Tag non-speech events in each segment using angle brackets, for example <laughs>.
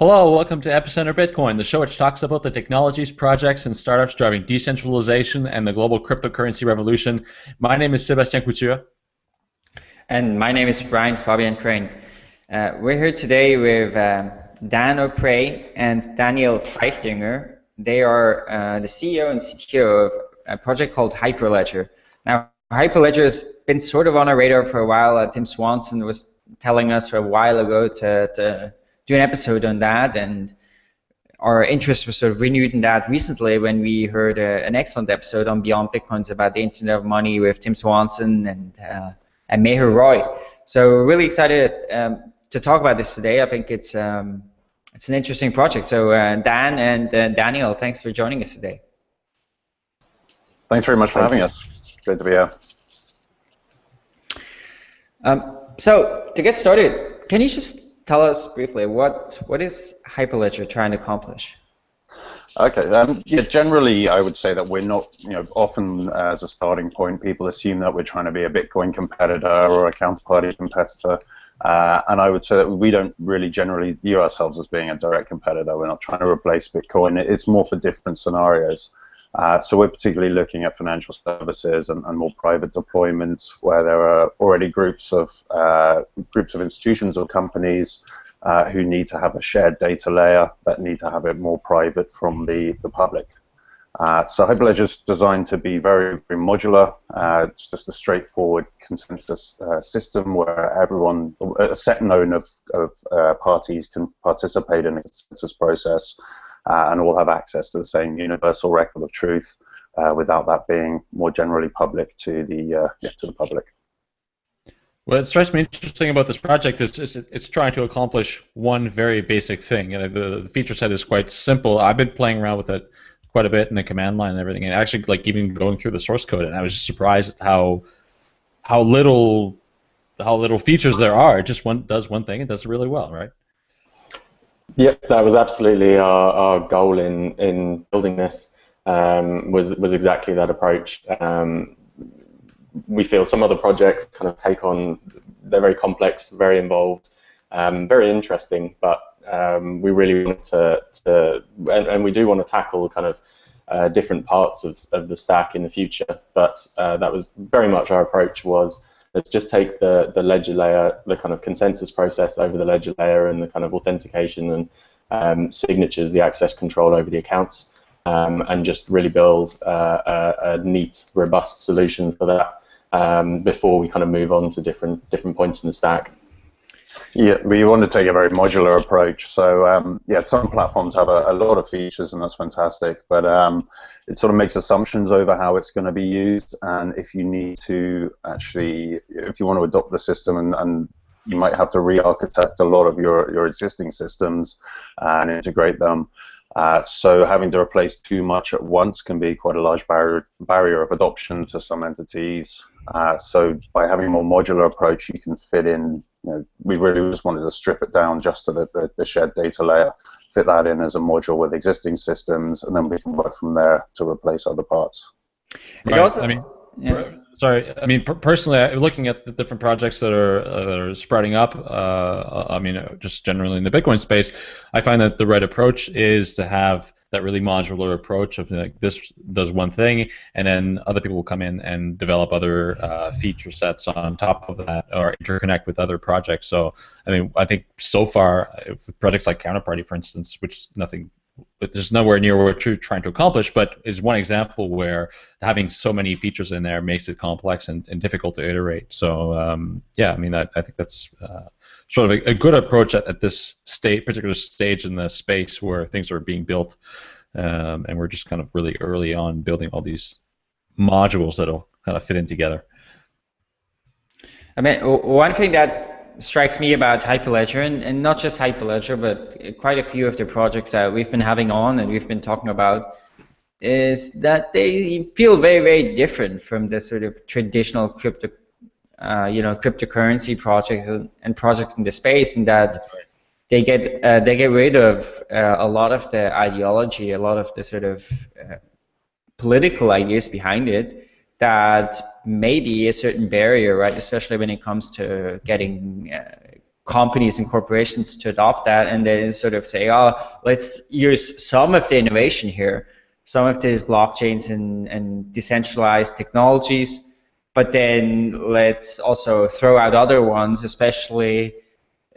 Hello, welcome to Epicenter Bitcoin, the show which talks about the technologies, projects, and startups driving decentralization and the global cryptocurrency revolution. My name is Sébastien Couture. And my name is Brian Fabian Crain. Uh, we're here today with uh, Dan O'Prey and Daniel Feichtinger. They are uh, the CEO and CTO of a project called Hyperledger. Now, Hyperledger has been sort of on our radar for a while. Uh, Tim Swanson was telling us a while ago to, to do an episode on that, and our interest was sort of renewed in that recently when we heard uh, an excellent episode on Beyond Bitcoins about the Internet of Money with Tim Swanson and uh, and Meher Roy. So we're really excited um, to talk about this today. I think it's um, it's an interesting project. So uh, Dan and uh, Daniel, thanks for joining us today. Thanks very much for having us. Great to be here. Um, so to get started, can you just tell us briefly what what is Hyperledger trying to accomplish? Okay, um, yeah, generally I would say that we're not, you know, often uh, as a starting point, people assume that we're trying to be a Bitcoin competitor or a counterparty competitor. Uh, and I would say that we don't really generally view ourselves as being a direct competitor. We're not trying to replace Bitcoin. It's more for different scenarios. Uh, so we're particularly looking at financial services and, and, more private deployments where there are already groups of uh, groups of institutions or companies uh, who need to have a shared data layer that need to have it more private from the, the public. Uh, so Hyperledger is designed to be very, very modular. Uh, it's just a straightforward consensus uh, system where everyone, a set known of, of parties can participate in a consensus process and all have access to the same universal record of truth uh, without that being more generally public to the uh, yeah, to the public. What strikes me interesting about this project is it's, trying to accomplish one very basic thing. The feature set is quite simple. I've been playing around with it quite a bit in the command line and everything, and actually like even going through the source code, and I was just surprised at how how little how little features there are. It just one does one thing and does it really well, right? Yep, that was absolutely our, our goal in, in building this. Um, was was exactly that approach. Um, we feel some other projects kind of take on they're very complex, very involved, um, very interesting, but um, we really want to, to and, and, we do want to tackle kind of uh, different parts of, of the stack in the future. But uh, that was very much our approach was let's just take the, the ledger layer, the kind of consensus process over the ledger layer and the kind of authentication and um, signatures, the access control over the accounts, um, and just really build uh, a, a, neat, robust solution for that um, before we kind of move on to different different points in the stack. Yeah, we want to take a very modular approach. So um, yeah, some platforms have a, a, lot of features, and that's fantastic. But um, it sort of makes assumptions over how it's going to be used, and if you need to actually, if you want to adopt the system, and, and you might have to re-architect a lot of your your existing systems and integrate them. Uh, so having to replace too much at once can be quite a large barrier barrier of adoption to some entities. Uh, so by having a more modular approach, you can fit in you know, we really just wanted to strip it down just to the, the, the, shared data layer, fit that in as a module with existing systems, and then we can work from there to replace other parts. Right. Also, I mean, yeah. Sorry. I mean, personally, looking at the different projects that are uh, are sprouting up, uh, I mean, just generally in the Bitcoin space, I find that the right approach is to have that really modular approach of like this does one thing, and then other people will come in and develop other uh, feature sets on top of that or interconnect with other projects. So, I mean, I think so far, projects like Counterparty, for instance, which nothing but there's nowhere near what you're trying to accomplish, but is one example where having so many features in there makes it complex and, and difficult to iterate. So um, yeah, I mean, I, I think that's uh, sort of a, a good approach at, at, this state, particular stage in the space where things are being built, um, and we're just kind of really early on building all these modules that'll kind of fit in together. I mean, one thing that strikes me about Hyperledger, and, and not just Hyperledger, but quite a few of the projects that we've been having on and we've been talking about, is that they feel very, very different from the sort of traditional crypto, uh, you know, cryptocurrency projects and, and, projects in the space, and that they get uh, they get rid of uh, a lot of the ideology, a lot of the sort of uh, political ideas behind it, that may be a certain barrier, right? Especially when it comes to getting uh, companies and corporations to adopt that and then sort of say, oh, let's use some of the innovation here, some of these blockchains and, and decentralized technologies, but then let's also throw out other ones, especially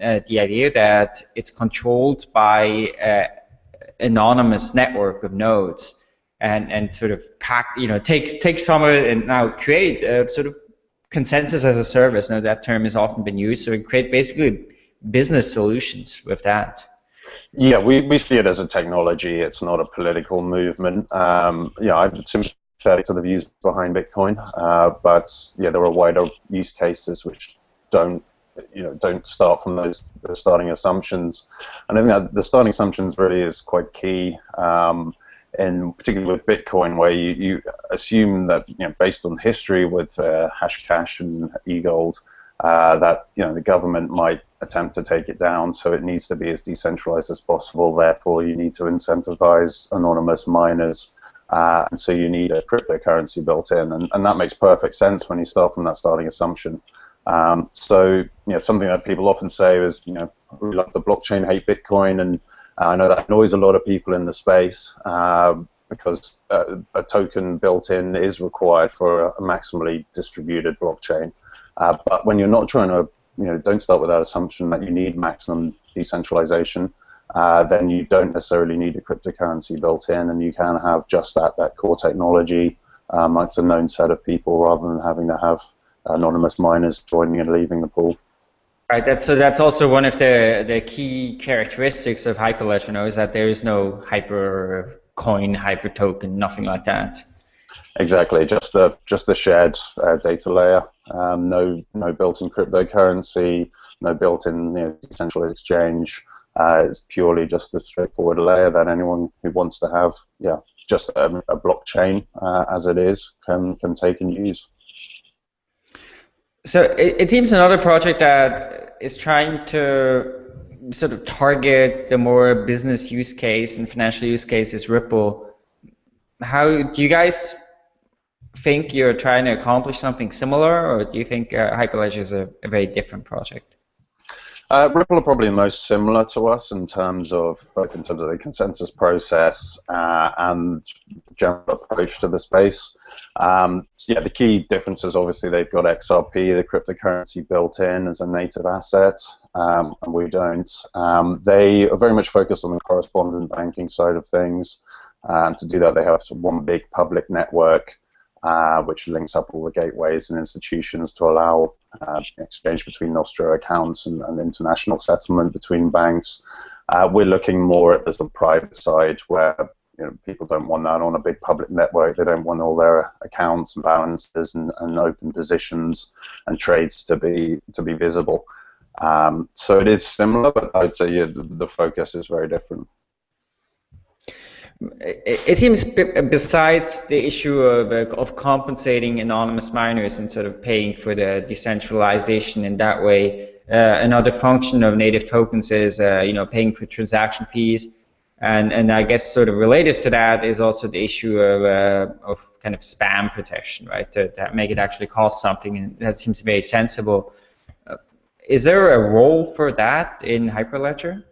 uh, the idea that it's controlled by an anonymous network of nodes and, and sort of pack, you know, take, take some of it and now create a sort of consensus as a service. Now that term has often been used. So we create basically business solutions with that. Yeah, we, we see it as a technology. It's not a political movement. Um, yeah, I'm sympathetic to the views behind Bitcoin, uh, but yeah, there are wider use cases which don't you know don't start from those, starting assumptions. And I think that the starting assumptions really is quite key. Um, and particularly with Bitcoin, where you, you assume that you know, based on history with uh, Hashcash and eGold, uh, that you know the government might attempt to take it down. So it needs to be as decentralized as possible. Therefore, you need to incentivize anonymous miners, uh, and so you need a cryptocurrency built in, and, and that makes perfect sense when you start from that starting assumption. Um, so you know something that people often say is you know we love the blockchain, hate Bitcoin, and I know that annoys a lot of people in the space uh, because uh, a token built in is required for a maximally distributed blockchain. Uh, but when you're not trying to, you know, don't start with that assumption that you need maximum decentralization, uh, then you don't necessarily need a cryptocurrency built in, and you can have just that that core technology amongst a known set of people rather than having to have anonymous miners joining and leaving the pool. Right. That's, so that's also one of the the key characteristics of Hyperledger. You know, is that there is no hyper coin, hyper token, nothing like that. Exactly. Just a just a shared uh, data layer. Um, no no built-in cryptocurrency. No built-in you know, decentralized exchange. Uh, it's purely just a straightforward layer that anyone who wants to have, yeah, just a, a blockchain uh, as it is can can take and use. So it, it seems another project that is trying to sort of target the more business use case and financial use case is Ripple. How do you guys think you're trying to accomplish something similar, or do you think uh, Hyperledger is a, a very different project? Uh, Ripple are probably most similar to us in terms of both in terms of the consensus process uh, and general approach to the space. Um, yeah, the key difference is obviously they've got XRP, the cryptocurrency, built in as a native asset, um, and we don't. Um, they are very much focused on the correspondent banking side of things. And to do that, they have one big public network uh, which links up all the gateways and institutions to allow uh, exchange between Nostro accounts and, and, international settlement between banks. Uh, we're looking more at the private side where you know, people don't want that on a big public network. They don't want all their accounts and balances and, and open positions and trades to be to be visible. Um, so it is similar, but I'd say yeah, the focus is very different it seems besides the issue of, uh, of compensating anonymous miners and sort of paying for the decentralization in that way, uh, another function of native tokens is uh, you know paying for transaction fees, and and I guess sort of related to that is also the issue of uh, of kind of spam protection, right? To, to, make it actually cost something, and that seems very sensible. Uh, is there a role for that in Hyperledger?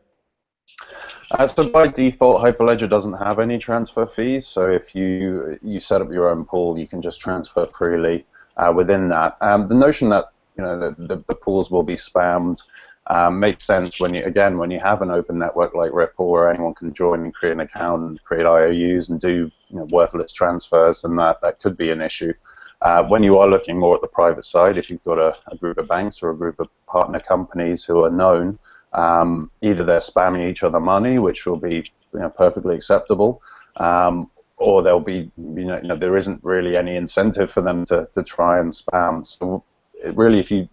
Uh, so by default, Hyperledger doesn't have any transfer fees. So if you you set up your own pool, you can just transfer freely uh, within that. Um, the notion that you know the, the, the pools will be spammed um, makes sense when you again when you have an open network like Ripple where anyone can join and create an account and create IOUs and do you know, worthless transfers, and that that could be an issue. Uh, when you are looking more at the private side, if you've got a, a, group of banks or a group of partner companies who are known, um, either they're spamming each other money, which will be you know, perfectly acceptable, um, or there'll be you know, you know, there isn't really any incentive for them to, to try and spam. So really, if you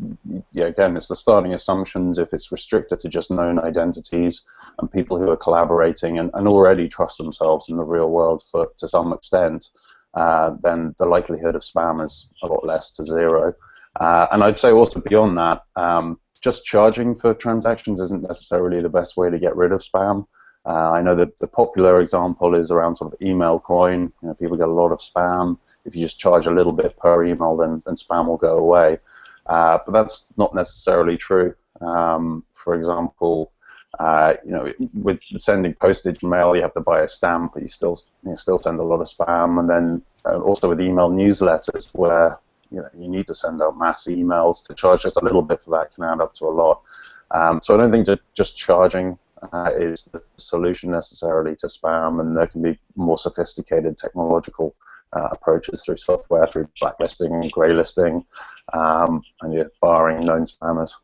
yeah, again, it's the starting assumptions. If it's restricted to just known identities and people who are collaborating and, and already trust themselves in the real world for to some extent, uh, then the likelihood of spam is a lot less to zero. Uh, and I'd say also beyond that. Um, just charging for transactions isn't necessarily the best way to get rid of spam. Uh, I know that the popular example is around sort of email coin. You know, people get a lot of spam. If you just charge a little bit per email, then, then spam will go away. Uh, but that's not necessarily true. Um, for example, uh, you know, with sending postage mail, you have to buy a stamp, but you still you still send a lot of spam. And then uh, also with email newsletters, where you know you need to send out mass emails to charge just a little bit for that can add up to a lot. Um, so I don't think that just charging uh, is the solution necessarily to spam, and there can be more sophisticated technological uh, approaches through software, through blacklisting, graylisting, um, and barring known spammers.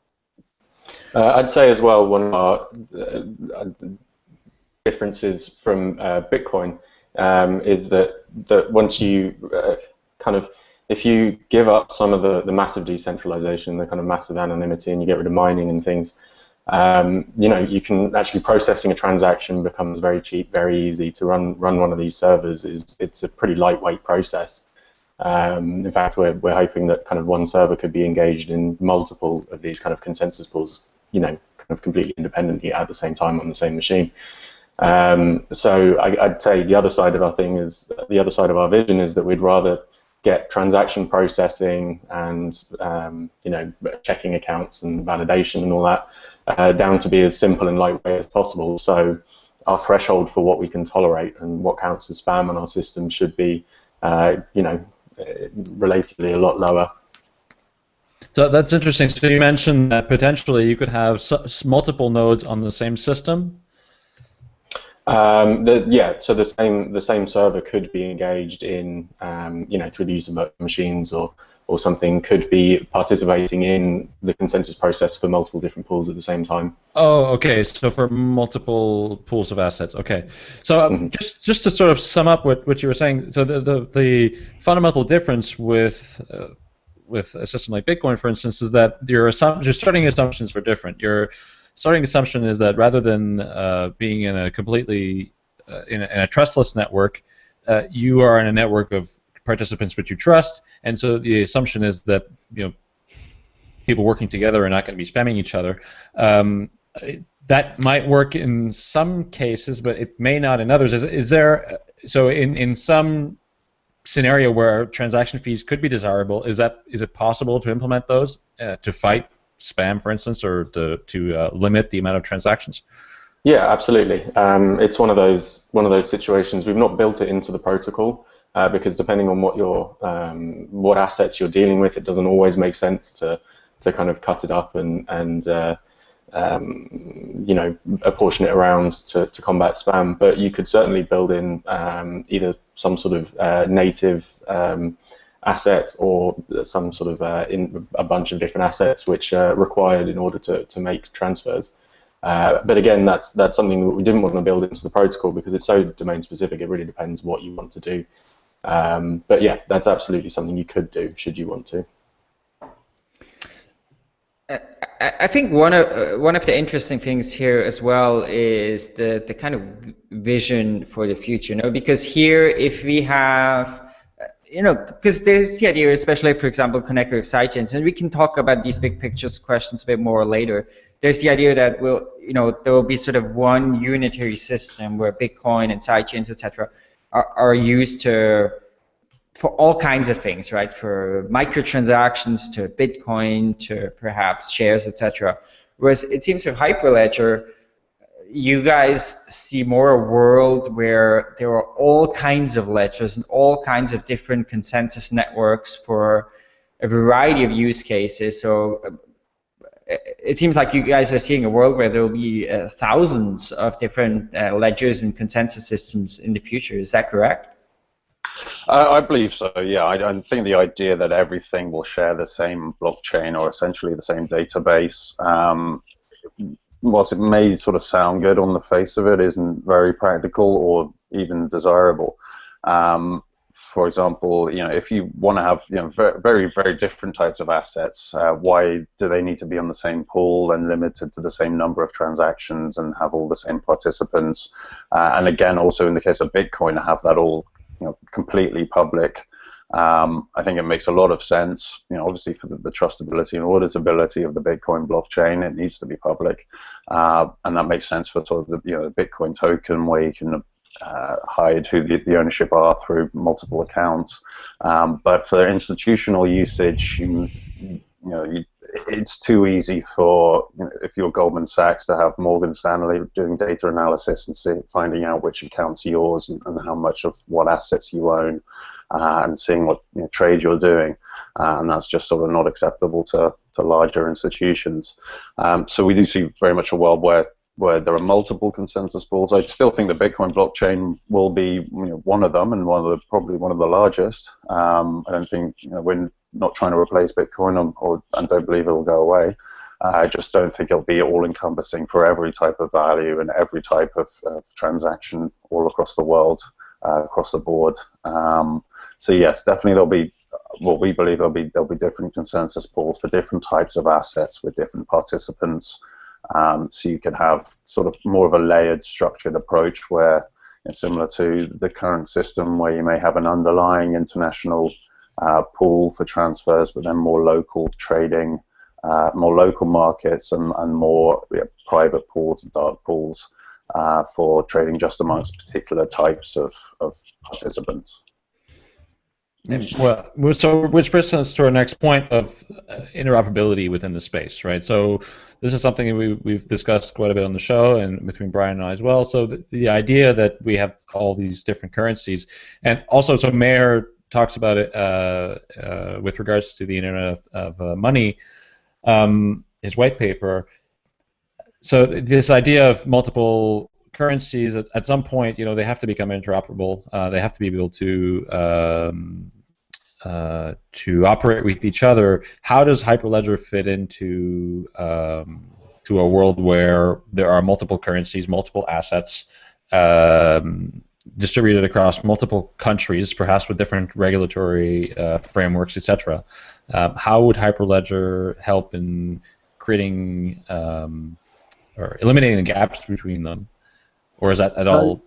Uh, I'd say as well one of our uh, differences from uh, Bitcoin um, is that that once you uh, kind of if you give up some of the, the massive decentralization, the kind of massive anonymity, and you get rid of mining and things, um, you know, you can actually processing a transaction becomes very cheap, very easy to run run one of these servers. is It's a pretty lightweight process. Um, in fact, we're, we're hoping that kind of one server could be engaged in multiple of these kind of consensus pools, you know, kind of completely independently at the same time on the same machine. Um, so I, would say the other side of our thing is the other side of our vision is that we'd rather get transaction processing and um, you know checking accounts and validation and all that uh, down to be as simple and lightweight as possible. So our threshold for what we can tolerate and what counts as spam on our system should be, uh, you know, relatively a lot lower. So that's interesting. So you mentioned that potentially you could have multiple nodes on the same system. Um, the, yeah, so the same the same server could be engaged in, um, you know, through the use of machines or or something could be participating in the consensus process for multiple different pools at the same time. Oh, okay. So for multiple pools of assets. Okay. So um, mm-hmm. just just to sort of sum up what, what you were saying. So the the, the fundamental difference with uh, with a system like Bitcoin, for instance, is that your assump- your starting assumptions are different. Your starting assumption is that rather than uh, being in a completely uh, in, a, in, a, trustless network, uh, you are in a network of participants which you trust, and so the assumption is that you know people working together are not going to be spamming each other. Um, that might work in some cases, but it may not in others. Is, is there so in in some scenario where transaction fees could be desirable? Is that is it possible to implement those uh, to fight spam, for instance, or to to uh, limit the amount of transactions? Yeah, absolutely. Um, it's one of those one of those situations. We've not built it into the protocol, uh, because depending on what your um, what assets you're dealing with, it doesn't always make sense to to kind of cut it up and and uh, um, you know apportion it around to, to combat spam. But you could certainly build in um, either some sort of uh, native um, asset or some sort of uh, in a bunch of different assets which are required in order to, to make transfers. Uh, but again, that's that's something that we didn't want to build into the protocol because it's so domain specific. It really depends what you want to do. Um, but yeah, that's absolutely something you could do should you want to. I think one of uh, one of the interesting things here as well is the the kind of vision for the future. You know, because here if we have you know, because there's the idea, especially for example, connected with sidechains, and we can talk about these big pictures questions a bit more later. There's the idea that we'll, you know, there will be sort of one unitary system where Bitcoin and sidechains, etc., are, are used to for all kinds of things, right? For microtransactions to Bitcoin to perhaps shares, etc. Whereas it seems for Hyperledger, you guys see more a world where there are all kinds of ledgers and all kinds of different consensus networks for a variety of use cases. So uh, it seems like you guys are seeing a world where there will be uh, thousands of different uh, ledgers and consensus systems in the future. Is that correct? Uh, I believe so. Yeah, I, I, think the idea that everything will share the same blockchain or essentially the same database, um, whilst it may sort of sound good on the face of it, isn't very practical or even desirable. Um, for example, you know, if you want to have you know very very different types of assets, uh, why do they need to be on the same pool and limited to the same number of transactions and have all the same participants? Uh, and again, also in the case of Bitcoin, have that all you know completely public. Um, I think it makes a lot of sense. You know, obviously for the, the, trustability and auditability of the Bitcoin blockchain, it needs to be public, uh, and that makes sense for sort of the you know the Bitcoin token where you can uh, hide who the, the, ownership are through multiple accounts. Um, but for institutional usage, you, you know, you, it's too easy for you know, if you're Goldman Sachs to have Morgan Stanley doing data analysis and see, finding out which accounts yours and, and how much of what assets you own, uh, and seeing what you know, trade you're doing, uh, and that's just sort of not acceptable to to larger institutions. Um, so we do see very much a world where where there are multiple consensus pools. I still think the Bitcoin blockchain will be you know, one of them and one of the probably one of the largest. Um, I don't think you know, we're not trying to replace Bitcoin or, or and don't believe it will go away. Uh, I just don't think it'll be all encompassing for every type of value and every type of, of transaction all across the world, uh, across the board. Um, so yes, definitely there'll be what we believe there'll be there'll be different consensus pools for different types of assets with different participants. Um, so you can have sort of more of a layered, structured approach where, it's similar to the current system, where you may have an underlying international uh, pool for transfers, but then more local trading, uh, more local markets, and, and more yeah, private pools and dark pools uh, for trading just amongst particular types of, of participants. Well, so which brings us to our next point of uh, interoperability within the space, right? So this is something we, we've discussed quite a bit on the show and between Brian and I as well. So the, the idea that we have all these different currencies, and also so Meher talks about it uh, uh, with regards to the Internet of, of uh, Money, um, his white paper. So this idea of multiple currencies at, at, some point, you know, they have to become interoperable. Uh, they have to be able to um, uh, to operate with each other. How does Hyperledger fit into um, to a world where there are multiple currencies, multiple assets um, distributed across multiple countries, perhaps with different regulatory uh, frameworks, etc. Um, how would Hyperledger help in creating um, or eliminating the gaps between them? or is that at so, all?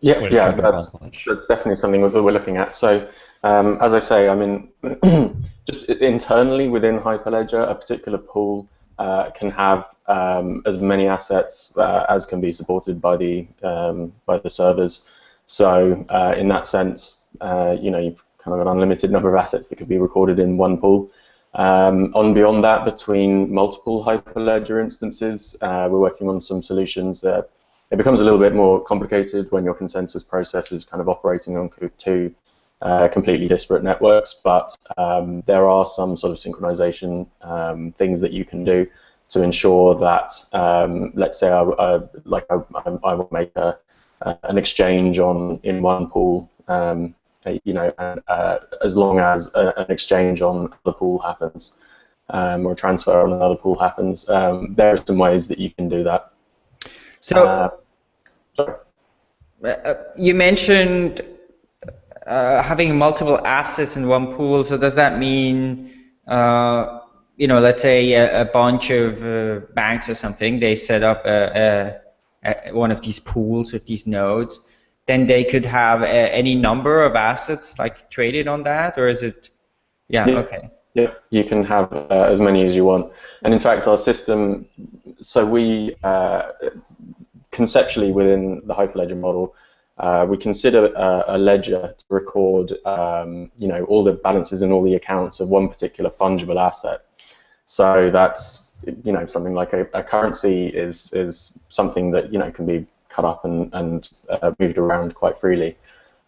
Yeah, yeah, that's, that's definitely something that we're looking at. So, um, as I say, I mean, <clears throat> just internally within Hyperledger, a particular pool uh, can have um, as many assets uh, as can be supported by the um, by the servers. So, uh, in that sense, uh, you know, you've kind of an unlimited number of assets that could be recorded in one pool. Um, on beyond that, between multiple Hyperledger instances, uh, we're working on some solutions that it becomes a little bit more complicated when your consensus process is kind of operating on two uh, completely disparate networks, but um, there are some sort of synchronization um, things that you can do to ensure that, um, let's say, I, I like I, I, will make a, an exchange on in one pool, um, you know, and, uh, as long as a, an exchange on the pool happens um, or a transfer on another pool happens, um, there are some ways that you can do that. So, uh, uh, you mentioned uh, having multiple assets in one pool. So does that mean, uh, you know, let's say a, a bunch of uh, banks or something, they set up a, a, one of these pools with these nodes, then they could have any number of assets like traded on that, or is it? Yeah. yeah. Okay. Yeah, you can have uh, as many as you want. And in fact, our system, so we uh, conceptually within the Hyperledger model, uh, we consider a, a, ledger to record, um, you know, all the balances and all the accounts of one particular fungible asset. So that's, you know, something like a, a currency is is something that you know can be cut up and and uh, moved around quite freely.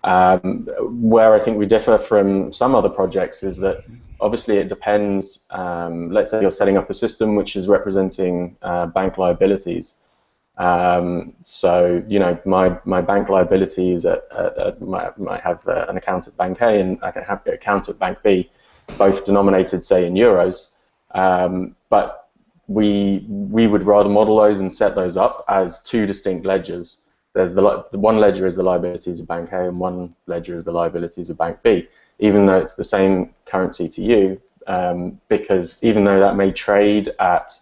Um, where I think we differ from some other projects is that obviously it depends. Um, let's say you're setting up a system which is representing uh, bank liabilities. Um, so you know, my my bank liabilities at, at, at might, might have uh, an account at Bank A and I can have an account at Bank B, both denominated say in euros. Um, but we we would rather model those and set those up as two distinct ledgers. There's the, the one ledger is the liabilities of Bank A and one ledger is the liabilities of Bank B, even though it's the same currency to you, um, because even though that may trade at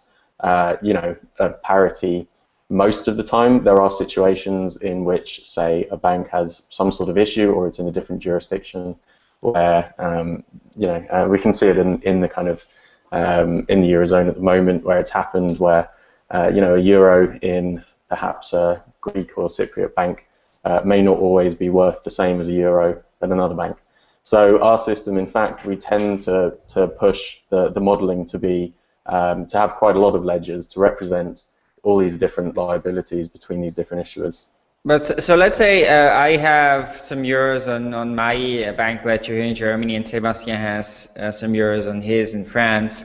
uh, you know a parity most of the time, there are situations in which, say, a bank has some sort of issue or it's in a different jurisdiction where, um, you know, uh, we can see it in, in the kind of, um, in the Eurozone at the moment where it's happened where, uh, you know, a euro in perhaps a Greek or Cypriot bank uh, may not always be worth the same as a euro at another bank. So our system, in fact, we tend to, to push the, the modeling to be um, to have quite a lot of ledgers to represent all these different liabilities between these different issuers. But so, so let's say uh, I have some euros on, on my uh, bank ledger here in Germany, and Sebastian has uh, some euros on his in France,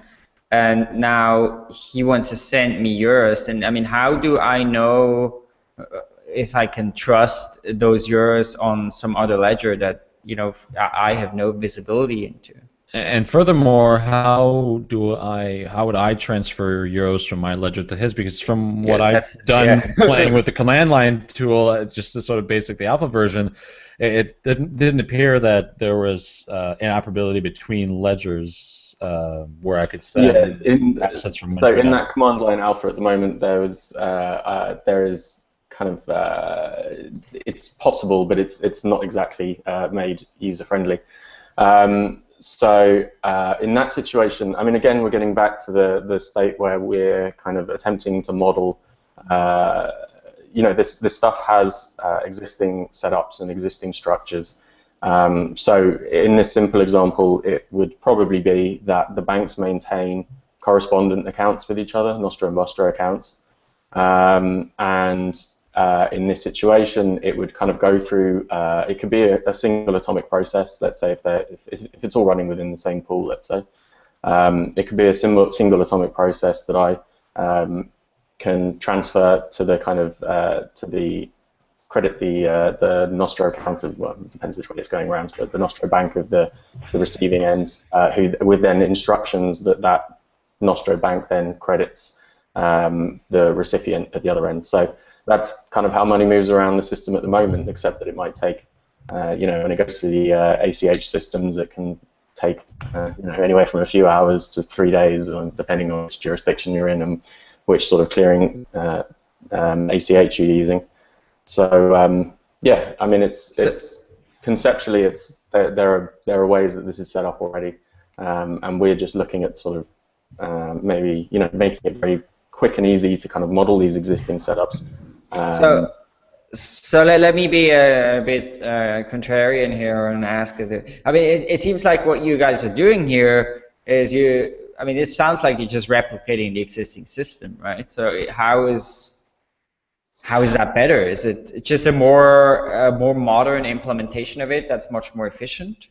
and now he wants to send me euros. And I mean, how do I know uh, if I can trust those euros on some other ledger that you know I have no visibility into? And furthermore, how do I how would I transfer euros from my ledger to his? Because from what I've done yeah. <laughs> playing with the command line tool, it's just the sort of basic the alpha version, it, it didn't didn't appear that there was uh, interoperability between ledgers uh, where I could send Yeah, in, assets from so in that command line alpha at the moment, there was uh, uh, there is kind of uh, it's possible, but it's it's not exactly uh, made user friendly. Um, so uh, in that situation, I mean, again, we're getting back to the the state where we're kind of attempting to model. Uh, you know, this this stuff has uh, existing setups and existing structures. Um, so in this simple example, it would probably be that the banks maintain correspondent accounts with each other, Nostro and Vostro accounts. Um, and uh, in this situation, it would kind of go through, uh, it could be a, a single atomic process, let's say if, if, if it's all running within the same pool, let's say. Um, it could be a single, single atomic process that I um, can transfer to the kind of, uh, to the credit the uh, the Nostro account of well, it depends which way it's going around, but the Nostro bank of the, the receiving end, uh, who with then instructions that that Nostro bank then credits um, the recipient at the other end. So that's kind of how money moves around the system at the moment, except that it might take, uh, you know, when it goes to the uh, ACH systems, it can take uh, you know anywhere from a few hours to three days, um, depending on which jurisdiction you're in and which sort of clearing uh, um, ACH you're using. So um, yeah, I mean it's it's conceptually it's there, there are there are ways that this is set up already, um, and we're just looking at sort of um, maybe you know making it very quick and easy to kind of model these existing setups. Um, So, so let, let me be a, bit uh, contrarian here and ask. it. I mean, it, it seems like what you guys are doing here is you. I mean, it sounds like you're just replicating the existing system, right? So how is how is that better? Is it just a more a more modern implementation of it that's much more efficient?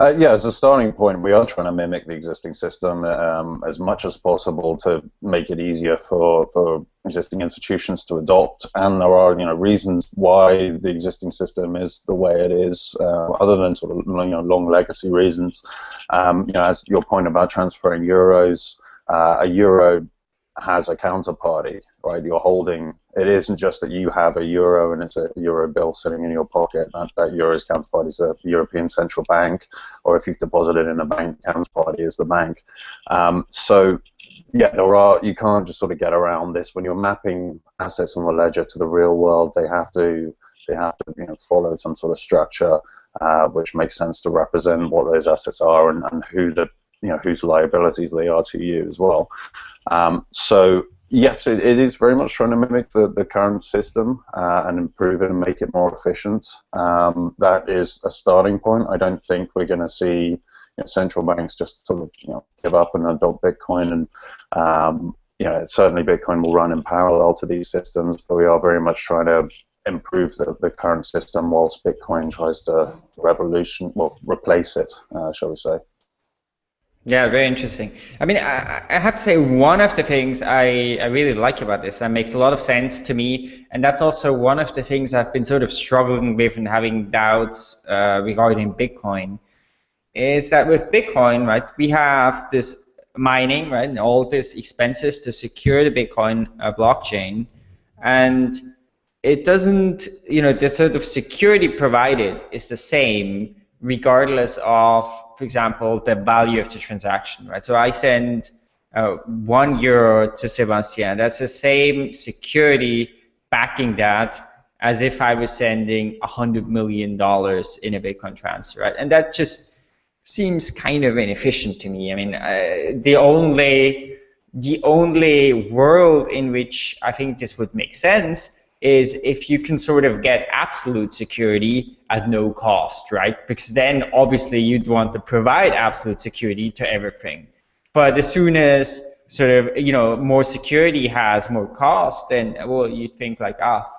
Uh, yeah, as a starting point, we are trying to mimic the existing system um, as much as possible to make it easier for, for existing institutions to adopt. And there are, you know, reasons why the existing system is the way it is, uh, other than sort of you know long legacy reasons. Um, you know, as your point about transferring euros, uh, a euro has a counterparty, right? You're holding. It isn't just that you have a euro and it's a euro bill sitting in your pocket. That, that euro's counterparty is the European Central Bank, or if you've deposited in a bank, counterparty is the bank. Um, so yeah, there are. You can't just sort of get around this when you're mapping assets on the ledger to the real world. They have to they have to you know follow some sort of structure uh, which makes sense to represent what those assets are and, and who the you know whose liabilities they are to you as well. Um, so yes, it, it is very much trying to mimic the, the current system uh, and improve it and make it more efficient. Um, that is a starting point. I don't think we're going to see you know, central banks just sort of you know give up and adopt Bitcoin and um, you know certainly Bitcoin will run in parallel to these systems, but we are very much trying to improve the, the current system whilst Bitcoin tries to revolution well replace it, uh, shall we say. Yeah, very interesting. I mean, I, I have to say one of the things I, I really like about this and makes a lot of sense to me, and that's also one of the things I've been sort of struggling with and having doubts uh, regarding Bitcoin, is that with Bitcoin, right, we have this mining, right, and all these expenses to secure the Bitcoin uh, blockchain, and it doesn't, you know, the sort of security provided is the same regardless of, for example, the value of the transaction, right? So I send uh, one euro to Sebastien. That's the same security backing that as if I was sending a hundred million dollars in a Bitcoin transfer, right? And that just seems kind of inefficient to me. I mean, uh, the only the only world in which I think this would make sense is if you can sort of get absolute security at no cost, right? Because then obviously you'd want to provide absolute security to everything. But as soon as sort of you know more security has more cost, then well you'd think like ah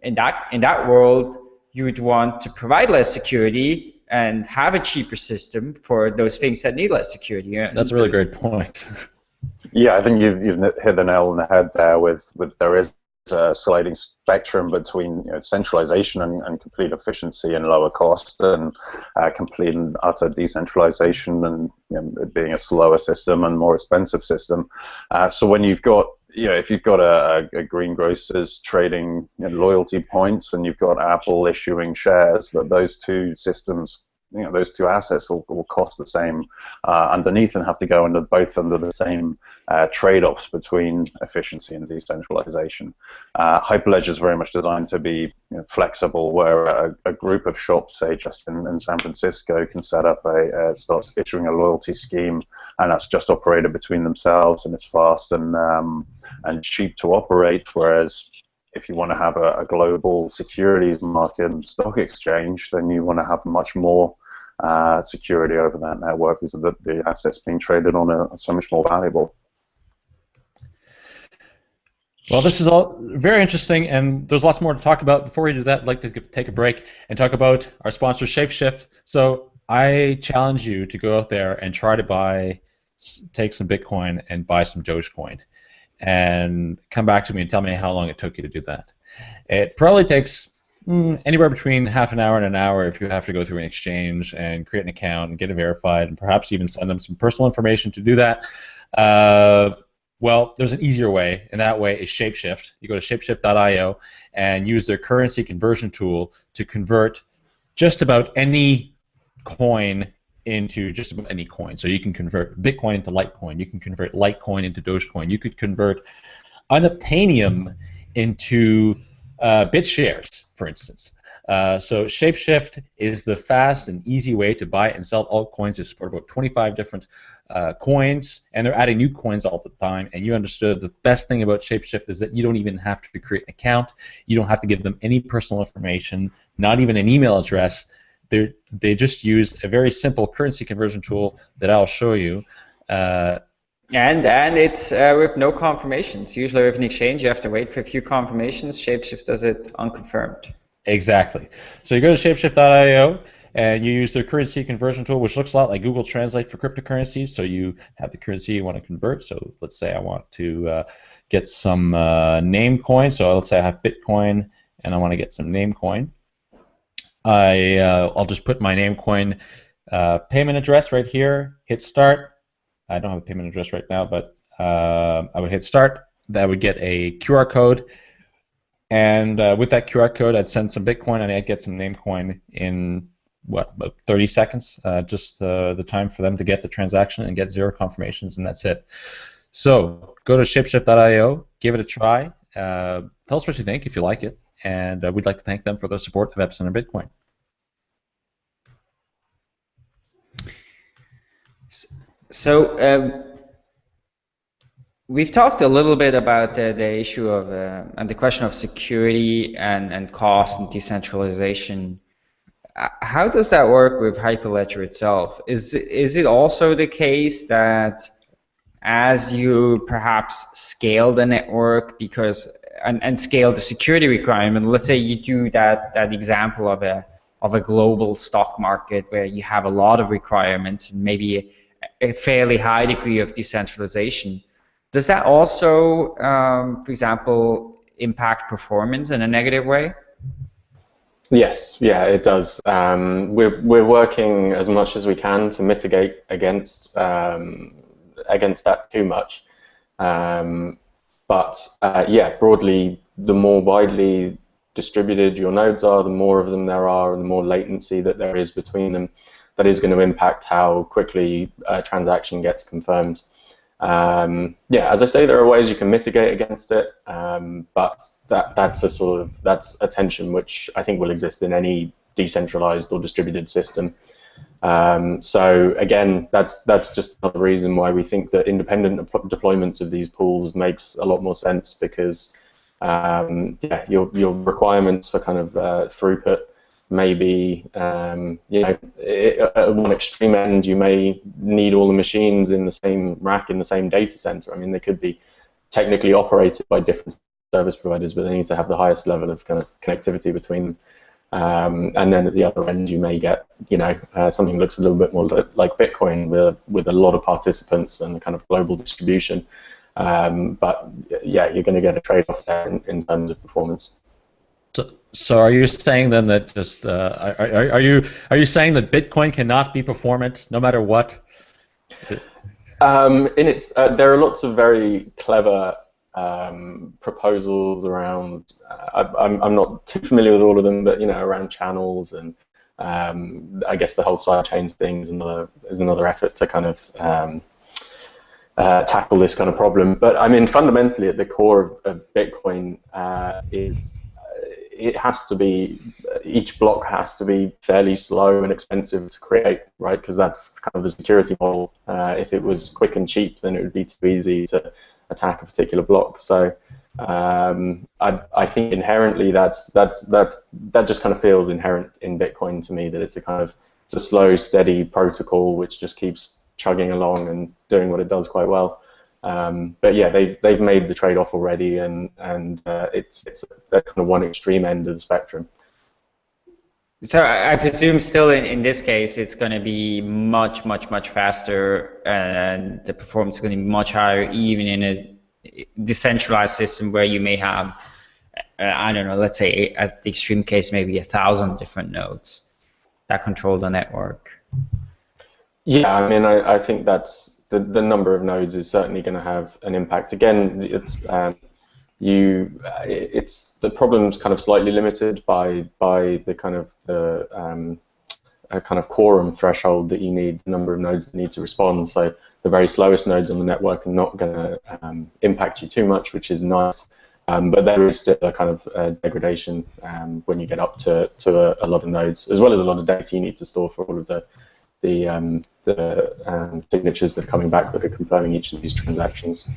in that in that world you would want to provide less security and have a cheaper system for those things that need less security. That's a really great point. <laughs> yeah, I think you've, you've hit the nail on the head there. With with there is a sliding spectrum between you know, centralization and, and, complete efficiency and lower cost, and uh, complete and utter decentralization and you know, being a slower system and more expensive system. Uh, so when you've got you know, if you've got a, a greengrocers trading you know, loyalty points and you've got Apple issuing shares, that those two systems you know, those two assets will, will cost the same uh, underneath and have to go under both under the same uh, trade-offs between efficiency and decentralization. Uh, Hyperledger is very much designed to be you know, flexible, where a, a, group of shops, say just in, in San Francisco, can set up a uh, starts issuing a loyalty scheme, and that's just operated between themselves, and it's fast and um, and cheap to operate. Whereas if you want to have a, a, global securities market and stock exchange, then you want to have much more uh, security over that network is that the assets being traded on are so much more valuable. Well, this is all very interesting, and there's lots more to talk about. Before we do that, I'd like to take a break and talk about our sponsor, Shapeshift. So I challenge you to go out there and try to buy, take some Bitcoin and buy some Dogecoin and come back to me and tell me how long it took you to do that. It probably takes mm, anywhere between half an hour and an hour if you have to go through an exchange and create an account and get it verified and perhaps even send them some personal information to do that. Uh, well, there's an easier way, and that way is Shapeshift. You go to shapeshift.io and use their currency conversion tool to convert just about any coin into just about any coin. So you can convert Bitcoin into Litecoin. You can convert Litecoin into Dogecoin. You could convert Unobtainium into uh, BitShares, for instance. Uh, so Shapeshift is the fast and easy way to buy and sell altcoins. They support about 25 different uh, coins, and they're adding new coins all the time. And you understood the best thing about Shapeshift is that you don't even have to create an account. You don't have to give them any personal information, not even an email address they they just use a very simple currency conversion tool that I'll show you. Uh, and and it's uh, with no confirmations. Usually with an exchange, you have to wait for a few confirmations. Shapeshift does it unconfirmed. Exactly. So you go to shapeshift.io and you use their currency conversion tool, which looks a lot like Google Translate for cryptocurrencies. So you have the currency you want to convert. So let's say I want to uh, get some uh, Namecoin. So let's say I have Bitcoin and I want to get some Namecoin. I uh, I'll just put my Namecoin uh, payment address right here. Hit start. I don't have a payment address right now, but uh, I would hit start. That would get a QR code, and uh, with that QR code, I'd send some Bitcoin and I'd get some Namecoin in what about 30 seconds. Uh, just uh, the time for them to get the transaction and get zero confirmations, and that's it. So go to shapeshift.io, give it a try. tell us what you think if you like it and uh, we'd like to thank them for their support of Epicenter Bitcoin. So um, we've talked a little bit about uh, the issue of uh, and the question of security and, and cost and decentralization. Uh, how does that work with Hyperledger itself? Is is it also the case that as you perhaps scale the network because and, and scale the security requirement. Let's say you do that that example of a of a global stock market where you have a lot of requirements and maybe a, fairly high degree of decentralization. Does that also, um, for example, impact performance in a negative way? Yes, yeah, it does. Um, we're we're working as much as we can to mitigate against um, against that too much. Um, but uh, yeah, broadly, the more widely distributed your nodes are, the more of them there are, and the more latency that there is between them, that is going to impact how quickly a transaction gets confirmed. Um, yeah, as I say, there are ways you can mitigate against it, um, but that that's a sort of that's a tension which I think will exist in any decentralized or distributed system. Um, so again, that's that's just another reason why we think that independent deployments of these pools makes a lot more sense because um, yeah, your your requirements for kind of uh, throughput may be, um, you know, at one extreme end, you may need all the machines in the same rack in the same data center. I mean, they could be technically operated by different service providers, but they need to have the highest level of kind of connectivity between them. Um, and then at the other end, you may get, you know, uh, something looks a little bit more like Bitcoin with with a lot of participants and kind of global distribution. Um, but yeah, you're going to get a trade-off there in, in, terms of performance. So, so are you saying then that just uh, are, are you are you saying that Bitcoin cannot be performant no matter what? Um, in its, uh, there are lots of very clever um, proposals around. Uh, I, am I'm not too familiar with all of them, but you know, around channels and um, I guess the whole sidechains thing is another is another effort to kind of um, uh, tackle this kind of problem. But I mean, fundamentally, at the core of, of Bitcoin uh, is it has to be each block has to be fairly slow and expensive to create, right? Because that's kind of the security model. Uh, if it was quick and cheap, then it would be too easy to attack a particular block. So um, I, I think inherently that's that's that's that just kind of feels inherent in Bitcoin to me that it's a kind of it's a slow, steady protocol which just keeps chugging along and doing what it does quite well. Um, but yeah, they've they've made the trade-off already, and and uh, it's it's a, kind of one extreme end of the spectrum. So I presume still in, in this case it's going to be much much much faster, and the performance is going to be much higher, even in a decentralized system where you may have uh, I don't know, let's say at the extreme case maybe a thousand different nodes that control the network. Yeah, I mean, I, I think that's the, the number of nodes is certainly going to have an impact. Again, it's um, you, it's the problem's kind of slightly limited by by the kind of the um, kind of quorum threshold that you need, the number of nodes that need to respond. So the very slowest nodes on the network are not going to um, impact you too much, which is nice. Um, but there is still a kind of uh, degradation um, when you get up to, to a, a, lot of nodes, as well as a lot of data you need to store for all of the the um, the um, signatures that are coming back that are confirming each of these transactions.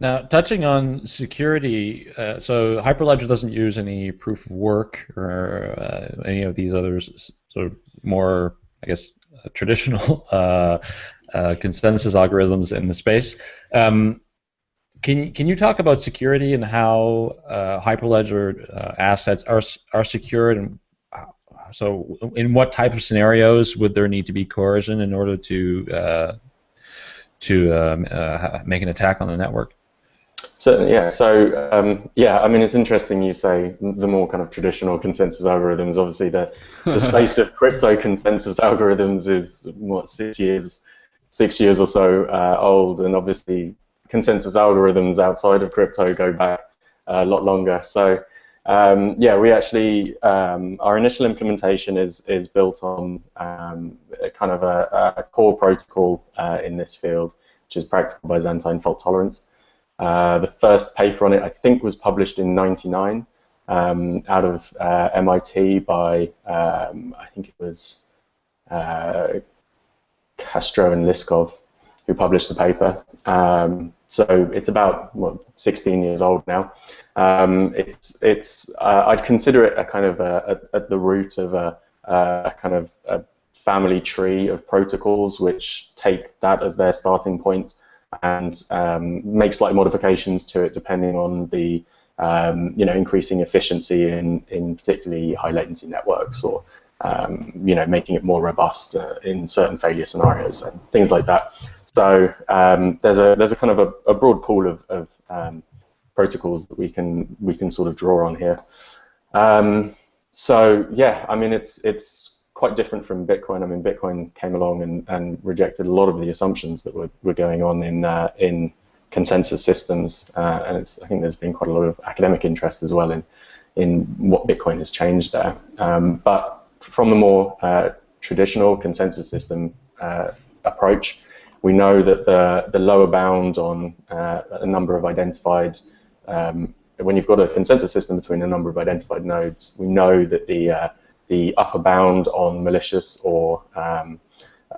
Now, touching on security, uh, so Hyperledger doesn't use any proof of work or uh, any of these other sort of more, I guess, uh, traditional <laughs> uh, uh, consensus algorithms in the space. Um, can can you talk about security and how uh, Hyperledger assets are are secured and so, in what type of scenarios would there need to be coercion in order to uh, to um, uh, make an attack on the network? So yeah, so um, yeah, I mean it's interesting you say the more kind of traditional consensus algorithms. Obviously, the the <laughs> space of crypto consensus algorithms is what six years six years or so uh, old, and obviously consensus algorithms outside of crypto go back a lot longer. So um, yeah, we actually um, our initial implementation is is built on um, kind of a, a core protocol uh, in this field, which is Practical Byzantine fault tolerance. Uh, the first paper on it, I think, was published in '99 um, out of uh, MIT by um, I think it was uh, Castro and Liskov who published the paper. Um, so it's about what, 16 years old now. Um, it's it's uh, I'd consider it a kind of a, a, at the root of a, a kind of a family tree of protocols which take that as their starting point and um, make slight modifications to it depending on the um, you know increasing efficiency in in particularly high latency networks or um, you know making it more robust uh, in certain failure scenarios and things like that. So um, there's a there's a kind of a, a broad pool of, of um, protocols that we can we can sort of draw on here. Um, so yeah, I mean it's it's quite different from Bitcoin. I mean Bitcoin came along and, and rejected a lot of the assumptions that were, were going on in uh, in consensus systems, uh, and I think there's been quite a lot of academic interest as well in in what Bitcoin has changed there. Um, but from the more uh, traditional consensus system uh, approach, we know that the the lower bound on uh, a number of identified um, when you've got a consensus system between a number of identified nodes, we know that the uh, the upper bound on malicious or um,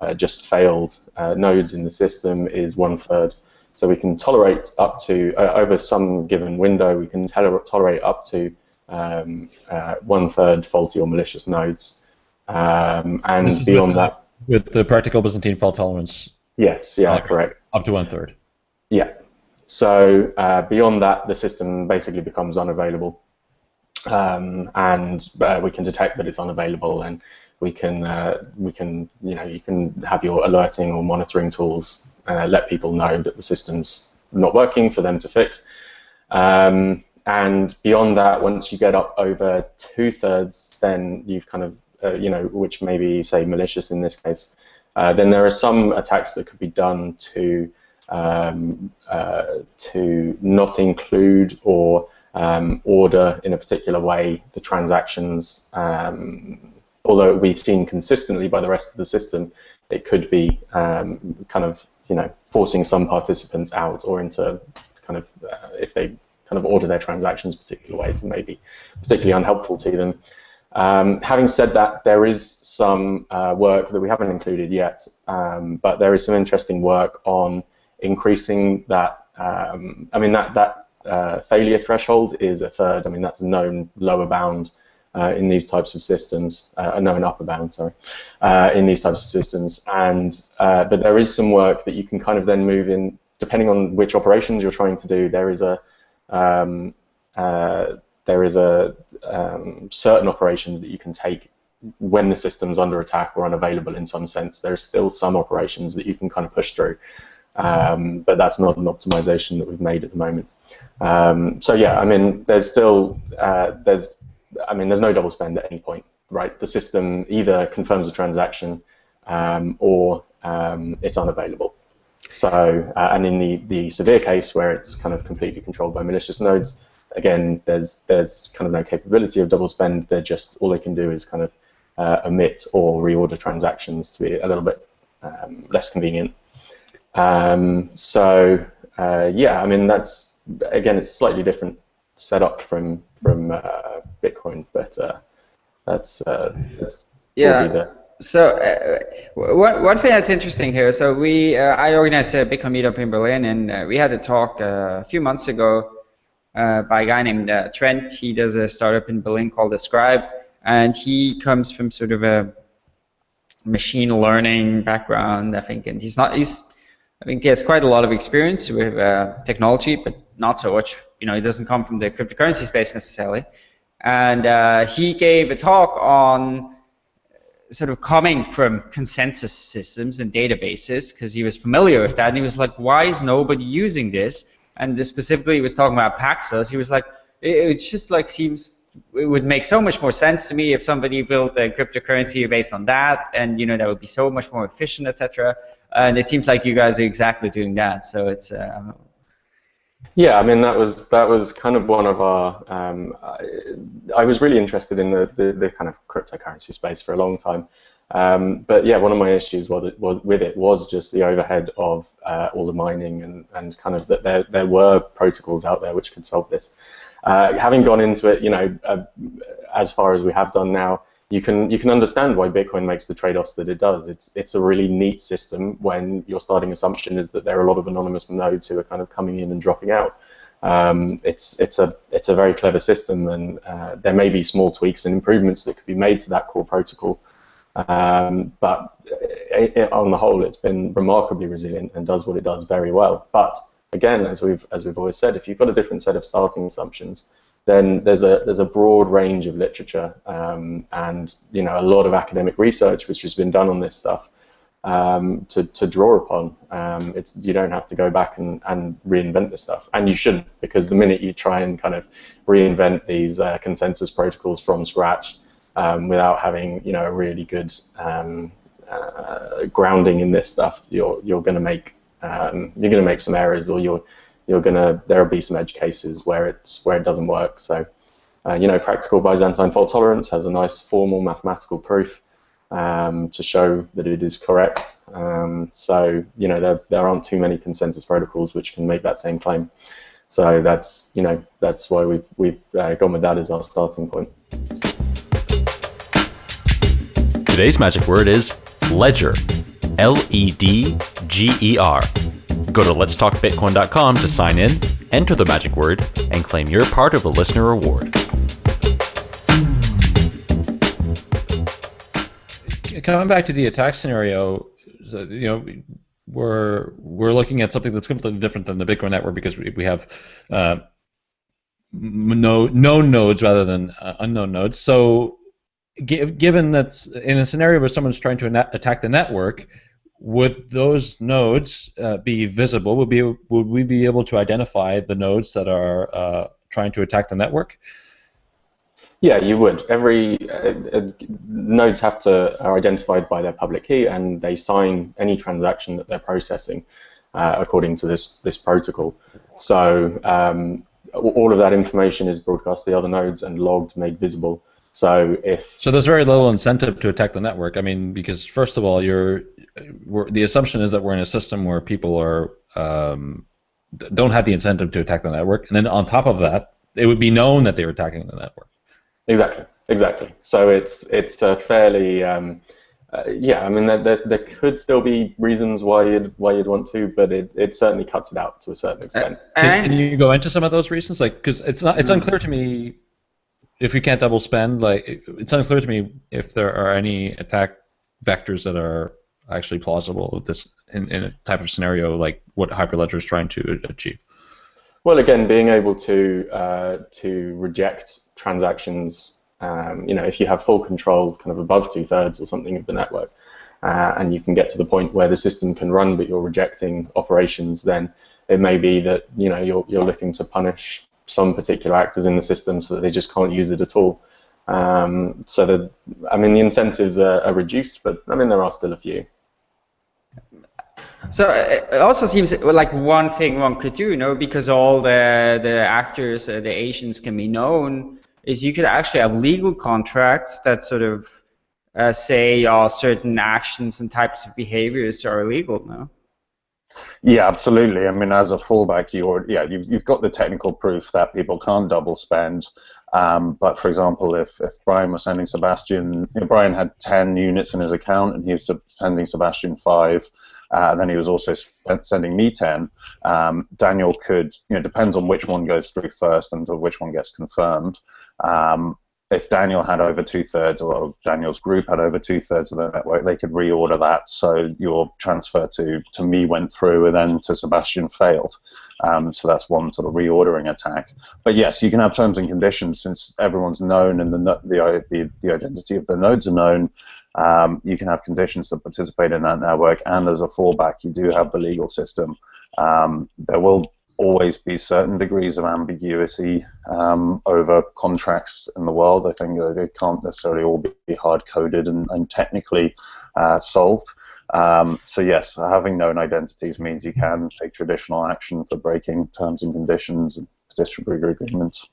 uh, just failed uh, nodes in the system is one third. So we can tolerate up to, uh, over some given window, we can tolerate up to um, uh, one third faulty or malicious nodes. Um, and beyond with, that. With the practical Byzantine fault tolerance? Yes, yeah, correct. Up to one third? Yeah. So uh, beyond that, the system basically becomes unavailable. Um, and uh, we can detect that it's unavailable and we can uh, we can you know you can have your alerting or monitoring tools uh, let people know that the system's not working for them to fix. Um, and beyond that, once you get up over two thirds, then you've kind of uh, you know which maybe say malicious in this case. Uh, then there are some attacks that could be done to um, uh, to not include or um, order in a particular way the transactions um, although we've seen consistently by the rest of the system, it could be um, kind of you know forcing some participants out or into kind of uh, if they kind of order their transactions particular ways and maybe particularly unhelpful to them. Um, having said that, there is some uh, work that we haven't included yet, um, but there is some interesting work on increasing that. Um, I mean that that uh, failure threshold is a third. I mean that's a known lower bound uh, in these types of systems, uh, known upper bound, sorry, uh, in these types of systems. And uh, but there is some work that you can kind of then move in, depending on which operations you're trying to do. There is a um, there is a um, certain operations that you can take when the system's under attack or unavailable in some sense. There are still some operations that you can kind of push through, um, but that's not an optimization that we've made at the moment. Um, so yeah, I mean, there's still uh, there's I mean, there's no double spend at any point, right? The system either confirms a transaction um, or um, it's unavailable. So, uh, and in the, the severe case where it's kind of completely controlled by malicious nodes, again, there's there's kind of no capability of double spend. They're just all they can do is kind of uh, omit or reorder transactions to be a little bit um, less convenient. Um, so, uh, yeah, I mean that's again, it's slightly different setup from from uh, Bitcoin, but uh, that's uh, that's yeah. So uh, one one thing that's interesting here. So we uh, I organized a Bitcoin meetup in Berlin, and uh, we had a talk a few months ago Uh, by a guy named uh, Trent. He does a startup in Berlin called Ascribe, and he comes from sort of a machine learning background, I think, and he's not he's I think he has quite a lot of experience with uh, technology, but not so much you know, he doesn't come from the cryptocurrency space necessarily. And uh, he gave a talk on sort of coming from consensus systems and databases because he was familiar with that. And he was like, why is nobody using this? And specifically, he was talking about Paxos. He was like, it, it just like seems it would make so much more sense to me if somebody built a cryptocurrency based on that, and you know that would be so much more efficient, etc. And it seems like you guys are exactly doing that. So it's uh, yeah, I mean that was that was kind of one of our. Um, I, I, was really interested in the, the, the, kind of cryptocurrency space for a long time, um, but yeah, one of my issues was, was with it was just the overhead of uh, all the mining and, and kind of that there there were protocols out there which could solve this. Uh, having gone into it, you know, uh, as far as we have done now, you can you can understand why Bitcoin makes the trade-offs that it does. It's it's a really neat system when your starting assumption is that there are a lot of anonymous nodes who are kind of coming in and dropping out. Um, it's it's a it's a very clever system, and uh, there may be small tweaks and improvements that could be made to that core protocol. Um, but it, it, on the whole, it's been remarkably resilient and does what it does very well. But again, as we've as we've always said, if you've got a different set of starting assumptions, then there's a there's a broad range of literature um, and you know a lot of academic research which has been done on this stuff um, to, to draw upon. Um, it's you don't have to go back and, and reinvent this stuff, and you shouldn't because the minute you try and kind of reinvent these uh, consensus protocols from scratch um, without having you know a really good um, uh, grounding in this stuff, you're you're going to make um, you're going to make some errors or you're you're gonna there'll be some edge cases where it's where it doesn't work. So, uh, you know, practical Byzantine fault tolerance has a nice formal mathematical proof um, to show that it is correct. Um, so, you know, there there aren't too many consensus protocols which can make that same claim. So that's you know that's why we've we've uh, gone with that as our starting point. Today's magic word is ledger. L E D G E R. Go to letstalkbitcoin.com to sign in, enter the magic word, and claim your part of the listener reward. Coming back to the attack scenario, you know, we're we're looking at something that's completely different than the Bitcoin network because we, we have uh, no known nodes rather than uh, unknown nodes. So, given that's in a scenario where someone's trying to attack the network, would those nodes uh, be visible? Would be would we be able to identify the nodes that are uh, trying to attack the network? Yeah, you would. Every uh, uh, nodes have to are identified by their public key, and they sign any transaction that they're processing uh, according to this this protocol. So um, all of that information is broadcast to the other nodes and logged, made visible. So if so, there's very little incentive to attack the network. I mean, because first of all, you're the assumption is that we're in a system where people are um, don't have the incentive to attack the network, and then on top of that, it would be known that they were attacking the network. Exactly, exactly. So it's it's a fairly um, uh, yeah. I mean, there, there, there could still be reasons why you'd why you'd want to, but it, it certainly cuts it out to a certain extent. Uh, can, can, you go into some of those reasons? Like, because it's not it's hmm. unclear to me if you can't double spend. Like, it's unclear to me if there are any attack vectors that are actually plausible with this in, in a type of scenario like what Hyperledger is trying to achieve. Well, again, being able to uh, to reject transactions, um, you know, if you have full control, kind of above two thirds or something of the network, uh, and you can get to the point where the system can run, but you're rejecting operations, then it may be that you know you're you're looking to punish some particular actors in the system so that they just can't use it at all. Um, so that I mean the incentives are, are reduced, but I mean there are still a few. So uh, it also seems like one thing one could do, you know, because all the the actors, uh, the agents can be known, is you could actually have legal contracts that sort of uh, say uh, certain actions and types of behaviors are illegal. No. Yeah, absolutely. I mean, as a fallback, you yeah, you've, you've got the technical proof that people can't double spend. Um, but for example, if, if Brian was sending Sebastian, you know, Brian had 10 units in his account and he was sending Sebastian five, uh, and then he was also sending me 10, um, Daniel could, you know, depends on which one goes through first and which one gets confirmed. Um, if Daniel had over two thirds, or Daniel's group had over two thirds of the network, they could reorder that. So your transfer to to me went through, and then to Sebastian failed. Um, so that's one sort of reordering attack. But yes, you can have terms and conditions since everyone's known and the the the, the identity of the nodes are known. Um, you can have conditions to participate in that network, and as a fallback, you do have the legal system. Um, there will always be certain degrees of ambiguity um, over contracts in the world. I think they can't necessarily all be hard coded and, and technically uh, solved. Um, so yes, having known identities means you can take traditional action for breaking terms and conditions and distributor agreements.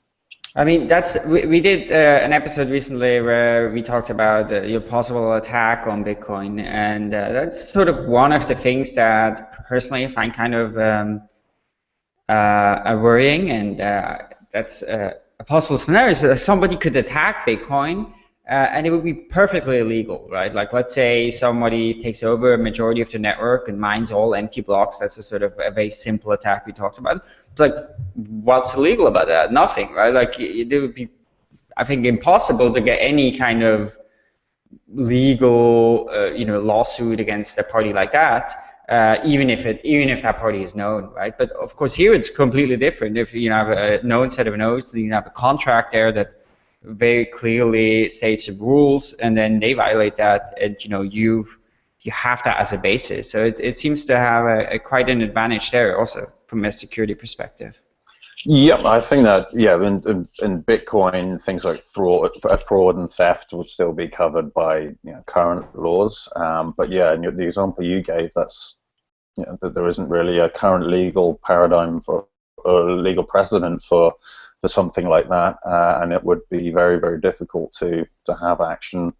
I mean, that's we, we did uh, an episode recently where we talked about uh, your possible attack on Bitcoin, and uh, that's sort of one of the things that personally I find kind of um, uh, worrying, and uh, that's uh, a possible scenario. So somebody could attack Bitcoin, and it would be perfectly illegal, right? Like, let's say somebody takes over a majority of the network and mines all empty blocks. That's a sort of a very simple attack we talked about. It's like, what's illegal about that? Nothing, right? Like, it, it would be, I think, impossible to get any kind of legal, uh, you know, lawsuit against a party like that uh, even if it even if that party is known, right? But of course here it's completely different. If you have a known set of nodes, you have a contract there that very clearly states the rules, and then they violate that, and you know you you have that as a basis. So it, it seems to have a, a quite an advantage there also from a security perspective. Yeah, I think that yeah, in, in, in, Bitcoin, things like fraud, fraud and theft would still be covered by you know, current laws. Um, but yeah, in the example you gave, that's you know, that there isn't really a current legal paradigm for or legal precedent for for something like that, uh, and it would be very very difficult to to have action.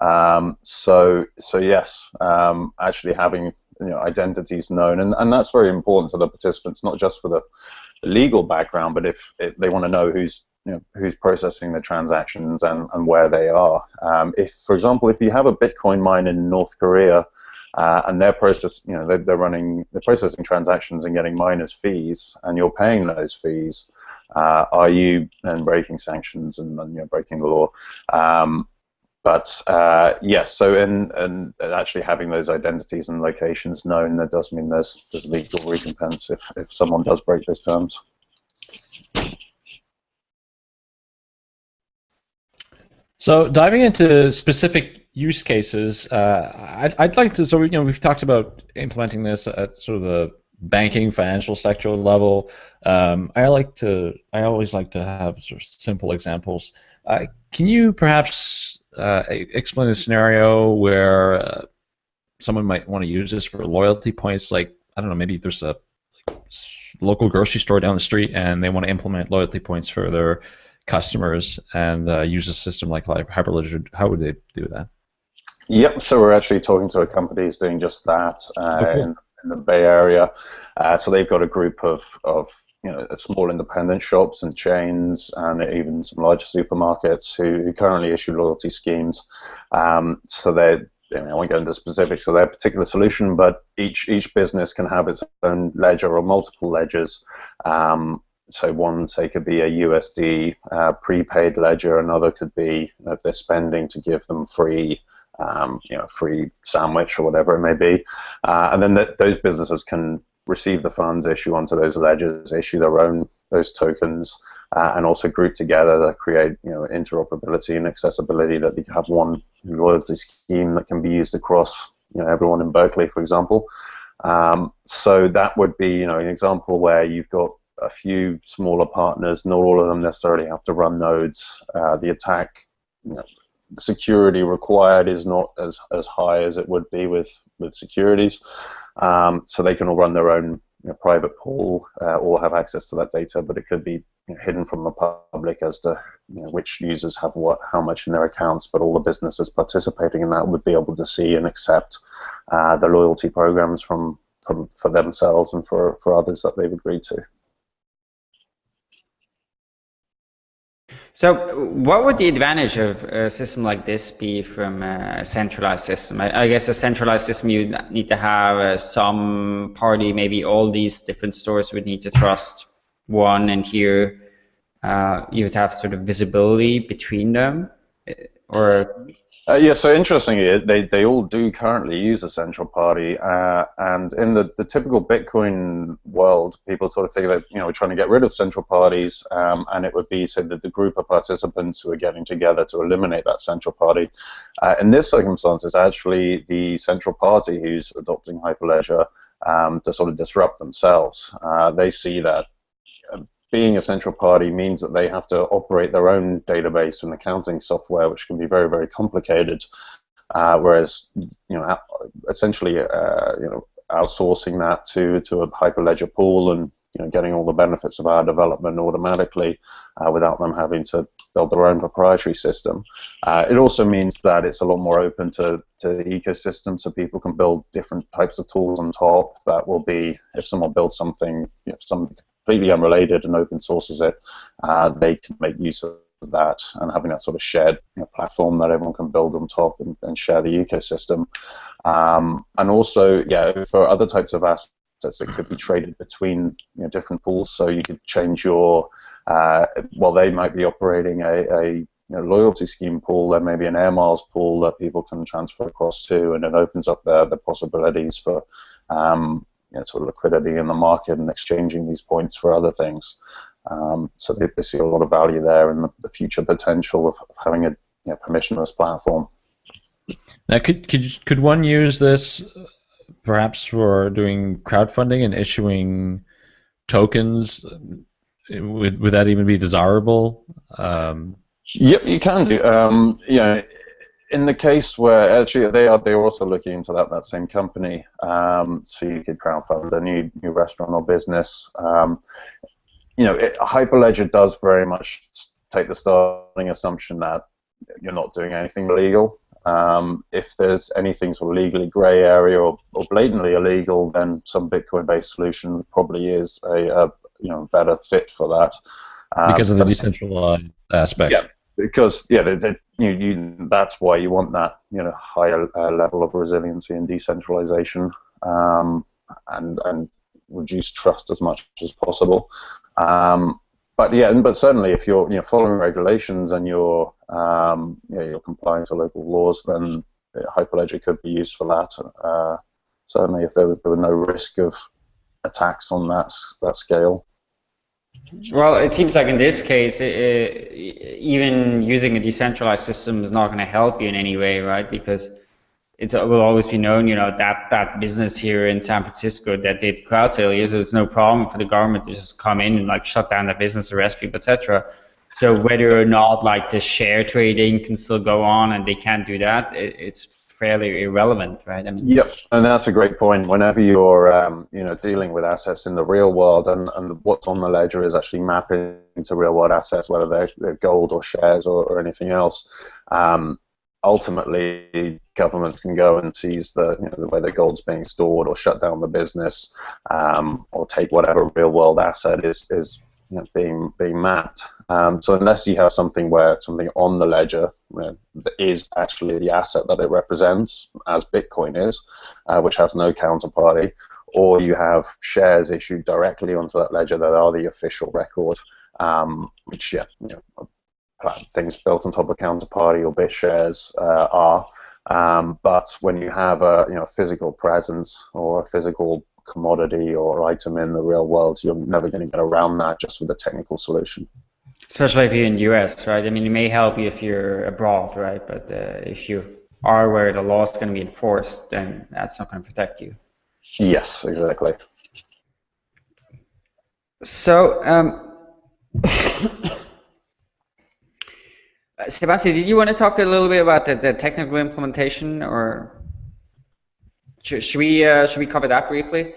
Um, so so yes, um, actually having you know, identities known, and, and that's very important to the participants, not just for the legal background, but if, they want to know who's you know, who's processing the transactions and, and where they are. Um, if, for example, if you have a Bitcoin mine in North Korea uh, and they're process, you know, they're, they're, running, they're processing transactions and getting miners fees, and you're paying those fees. Uh, are you then breaking sanctions and, and you know, breaking the law? Um, but uh, yes, so in, in, actually having those identities and locations known, that does mean there's there's legal recompense if, if someone does break those terms. So diving into specific use cases, uh, I'd, I'd like to. So we, you know we've talked about implementing this at sort of the banking financial sector level. Um, I like to. I always like to have sort of simple examples. Uh, can you perhaps uh, explain a scenario where uh, someone might want to use this for loyalty points? Like I don't know, maybe there's a local grocery store down the street and they want to implement loyalty points for their customers and uh, use a system like, like Hyperledger, how would they do that? Yep, so we're actually talking to a company who's doing just that uh, okay. in, in, the Bay Area. Uh, so they've got a group of, of you know, small independent shops and chains and even some larger supermarkets who, who currently issue loyalty schemes. Um, so they I, mean, I won't go into specifics of their particular solution, but each each business can have its own ledger or multiple ledgers. Um, so one say could be a USD uh, prepaid ledger, another could be if they're spending to give them free, um, you know, free sandwich or whatever it may be, uh, and then th those businesses can receive the funds, issue onto those ledgers, issue their own those tokens, uh, and also group together to create you know interoperability and accessibility that can have one loyalty scheme that can be used across you know everyone in Berkeley, for example. Um, so that would be you know an example where you've got a few smaller partners. Not all of them necessarily have to run nodes. Uh, the attack, you know, the security required is not as, as high as it would be with, with securities. Um, so they can all run their own you know, private pool uh, or have access to that data, but it could be you know, hidden from the public as to you know, which users have what, how much in their accounts. But all the businesses participating in that would be able to see and accept uh, the loyalty programs from, from for themselves and for, for others that they've agreed to. So what would the advantage of a system like this be from a centralized system? I, I guess a centralized system you need to have uh, some party, maybe all these different stores would need to trust one and here uh, you would have sort of visibility between them or uh, yeah, so interestingly, they, they all do currently use a central party, uh, and in the, the typical Bitcoin world, people sort of think that you know we're trying to get rid of central parties, um, and it would be say that the group of participants who are getting together to eliminate that central party. Uh, in this circumstance, it's actually the central party who's adopting Hyperledger um, to sort of disrupt themselves. Uh, they see that being a central party means that they have to operate their own database and accounting software, which can be very, very complicated. Uh, whereas, you know, essentially, uh, you know, outsourcing that to to a Hyperledger pool and you know, getting all the benefits of our development automatically uh, without them having to build their own proprietary system. Uh, it also means that it's a lot more open to, to the ecosystem, so people can build different types of tools on top that will be, if someone builds something, know, some completely unrelated and open sources it, uh, they can make use of that and having that sort of shared you know, platform that everyone can build on top and, and share the ecosystem. Um, and also, yeah, for other types of assets, that could be traded between you know, different pools. So you could change your, uh, well, they might be operating a, a you know, loyalty scheme pool, there may be an air miles pool that people can transfer across to, and it opens up the, the possibilities for um, you know, sort of liquidity in the market and exchanging these points for other things. Um, so they, they, see a lot of value there in the, the future potential of, of having a you know, permissionless platform. Now, could, could could one use this perhaps for doing crowdfunding and issuing tokens? Would, would that even be desirable? Um, yep, you can do. Um, you know, in the case where actually they are they're also looking into that that same company um, so you could crowdfund a new new restaurant or business. Um, you know it, hyperledger does very much take the starting assumption that you're not doing anything illegal. Um, if there's anything sort of legally gray area or, or blatantly illegal then some bitcoin based solution probably is a, a you know better fit for that. Because of the um, decentralized aspect. Yeah because yeah, they, they, you, you, that's why you want that you know higher uh, level of resiliency and decentralization um, and and reduce trust as much as possible. Um, but yeah, but certainly if you're you know, following regulations and you're um, you know, you're complying to local laws, then Hyperledger could be used for that. Uh, certainly, if there was there were no risk of attacks on that that scale. Well, it seems like in this case, it, even using a decentralized system is not going to help you in any way, right? Because it will always be known, you know, that that business here in San Francisco that did crowd sale is it's no problem for the government to just come in and like shut down that business, arrest people, etc. So whether or not like the share trading can still go on and they can't do that, it, it's fairly irrelevant, right? I mean. Yep, and that's a great point. Whenever you're, um, you know, dealing with assets in the real world, and, and what's on the ledger is actually mapping to real world assets, whether they're, they're gold or shares or, or anything else. Um, ultimately, governments can go and seize the, you know, the way the gold's being stored, or shut down the business, um, or take whatever real world asset is is being being mapped. Um, so unless you have something where something on the ledger you know, actually the asset that it represents, as Bitcoin is, uh, which has no counterparty, or you have shares issued directly onto that ledger that are the official record, um, which yeah, you know, things built on top of counterparty or BitShares uh, are. Um, but when you have a you know physical presence or a physical commodity or item in the real world, you're never going to get around that just with a technical solution. Especially if you're in the US, right? I mean, it may help you if you're abroad, right? But uh, if you are where the law is going to be enforced, then that's not going to protect you. Yes, exactly. So, um, <coughs> Sebastian, did you want to talk a little bit about the, the technical implementation, or should, should we uh, should we cover that briefly?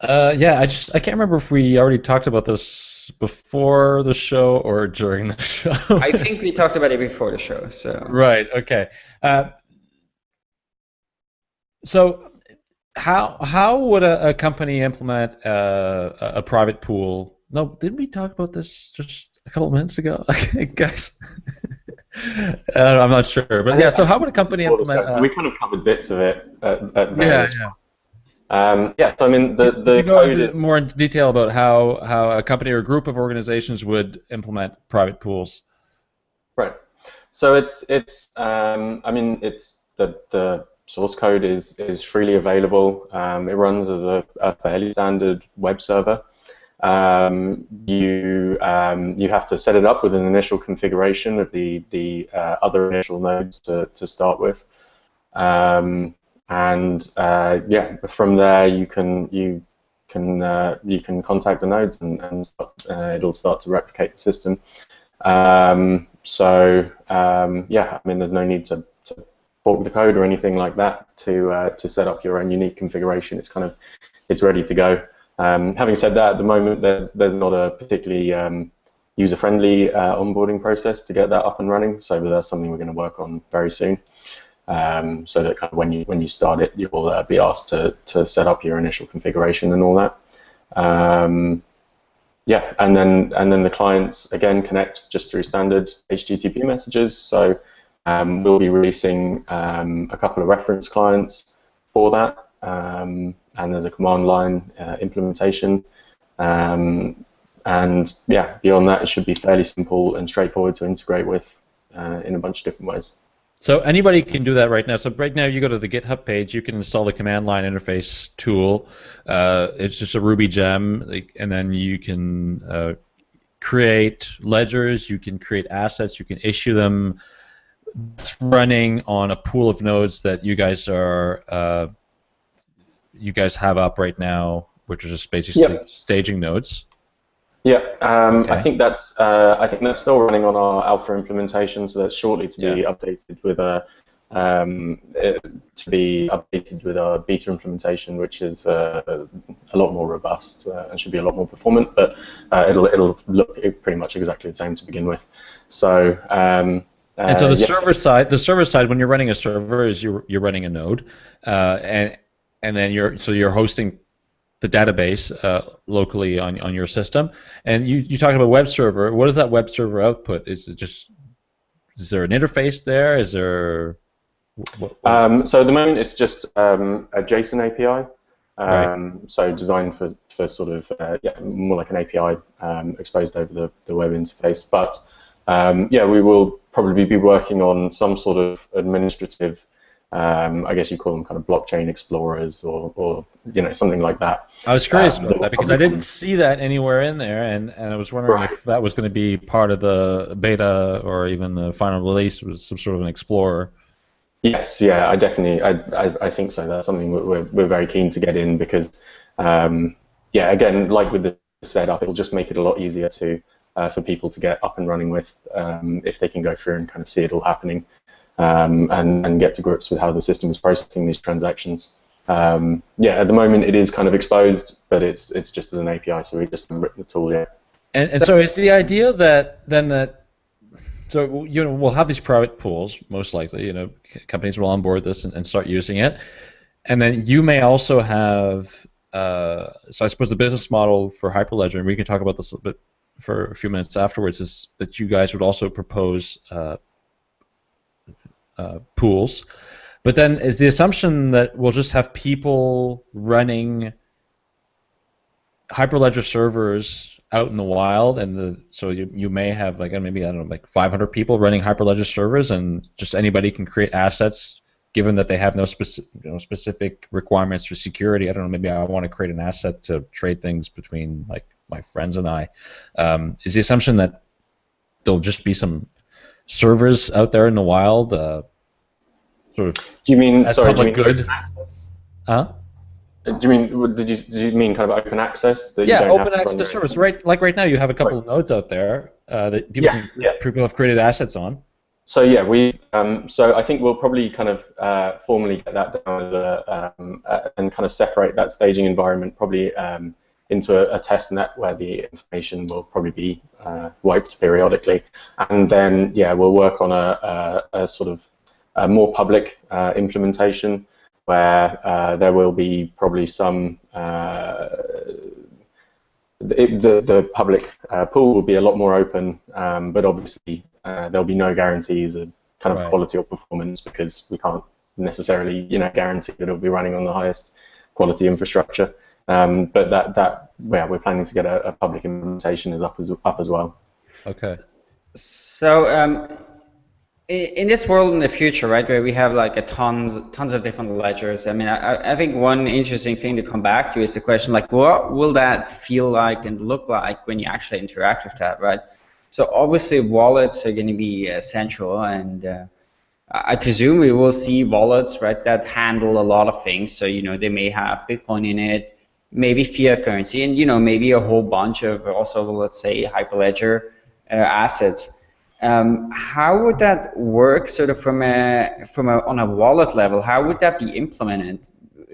Uh, yeah, I just I can't remember if we already talked about this before the show or during the <laughs> show. I think we talked about it before the show. So right, okay. Uh, so how how would a, a company implement uh, a, a private pool? No, didn't we talk about this just a couple minutes ago, <laughs> guys? Uh, I'm not sure, but yeah. So how would a company implement? Uh, we kind of covered bits of it. At, at yeah, yeah. Um, yeah, so I mean the the code is more in detail about how how a company or a group of organizations would implement private pools. Right. So it's it's um, I mean it's the the source code is is freely available. Um, it runs as a, a, fairly standard web server. Um, you um, you have to set it up with an initial configuration of the the uh, other initial nodes to, to start with, um, and uh, yeah, from there you can you can uh, you can contact the nodes and, and start, uh, it'll start to replicate the system. Um, so um, yeah, I mean there's no need to, to fork the code or anything like that to uh, to set up your own unique configuration. It's kind of it's ready to go. Um, having said that, at the moment there's there's not a particularly um, user-friendly uh, onboarding process to get that up and running. So that's something we're going to work on very soon. Um, so that kind of when you when you start it, you'll uh, be asked to to set up your initial configuration and all that. Um, yeah, and then and then the clients again connect just through standard HTTP messages. So um, we'll be releasing um, a couple of reference clients for that um, and there's a command line uh, implementation. Um, and yeah, beyond that, it should be fairly simple and straightforward to integrate with uh, in a bunch of different ways. So anybody can do that right now. So right now, you go to the GitHub page, you can install the command line interface tool. Uh, it's just a Ruby gem, like, and then you can uh, create ledgers, you can create assets, you can issue them. It's running on a pool of nodes that you guys are uh, you guys have up right now, which is just basically yep. staging nodes. Yeah, um, okay. I think that's uh, I think that's still running on our alpha implementation, so that's shortly to be yeah. updated with a um, to be updated with our beta implementation, which is uh, a lot more robust uh, and should be a lot more performant. But uh, it'll it'll look pretty much exactly the same to begin with. So. Um, and so the yeah. server side, the server side, when you're running a server, is you're you're running a node, uh, and and then you're so you're hosting the database uh, locally on, on your system. And you, you talk about web server. What does that web server output? Is it just is there an interface there? Is there what, what um, so at the moment it's just um, a JSON API. Um, right. So designed for, for sort of uh, yeah, more like an API um, exposed over the, the web interface. But um, yeah, we will probably be working on some sort of administrative um, I guess you call them kind of blockchain explorers or, or you know something like that. I was curious um, about that because I didn't see that anywhere in there, and, and I was wondering right. if that was going to be part of the beta or even the final release was some sort of an explorer. Yes, yeah, I definitely, I, I, I think so. That's something we're, we're very keen to get in because, um, yeah, again, like with the setup, it'll just make it a lot easier to uh, for people to get up and running with um, if they can go through and kind of see it all happening um, and, and get to grips with how the system is processing these transactions. Um, yeah, at the moment it is kind of exposed, but it's it's just as an API, so we just haven't written the tool yet. And, and so is the idea that then that so you know we'll have these private pools most likely. You know, companies will onboard this and, and start using it, and then you may also have. Uh, so I suppose the business model for Hyperledger, and we can talk about this a bit for a few minutes afterwards, is that you guys would also propose uh, uh, pools. But then is the assumption that we'll just have people running Hyperledger servers out in the wild, and the so you, you may have like maybe I don't know like 500 people running Hyperledger servers, and just anybody can create assets given that they have no specific you know, specific requirements for security. I don't know. Maybe I want to create an asset to trade things between like my friends and I. Um, is the assumption that there'll just be some servers out there in the wild, uh, sort of. Do you mean sorry? Public do you mean good? Access? Huh? Do you mean did you did you mean kind of open access? That yeah, open access servers. Right, like right now, you have a couple right. of nodes out there uh, that people, yeah, can, yeah. people have created assets on. So yeah, we um, so I think we'll probably kind of uh, formally get that down as a um, uh, and kind of separate that staging environment probably um, into a, a, test net where the information will probably be uh, wiped periodically, and then yeah, we'll work on a, a, a sort of a more public uh, implementation where uh, there will be probably some uh, it, the the public uh, pool will be a lot more open, um, but obviously uh, there'll be no guarantees of kind of right. quality or performance because we can't necessarily you know guarantee that it'll be running on the highest quality infrastructure. Um, but that that yeah, we're planning to get a, a, public implementation is up as up as well. Okay. So um, in this world in the future, right, where we have like a tons tons of different ledgers. I mean, I, I think one interesting thing to come back to is the question like, what will that feel like and look like when you actually interact with that, right? So obviously, wallets are going to be essential, and uh, I presume we will see wallets, right, that handle a lot of things. So you know, they may have Bitcoin in it maybe fiat currency, and you know maybe a whole bunch of also let's say Hyperledger uh, assets. Um, how would that work, sort of from a from a on a wallet level? How would that be implemented?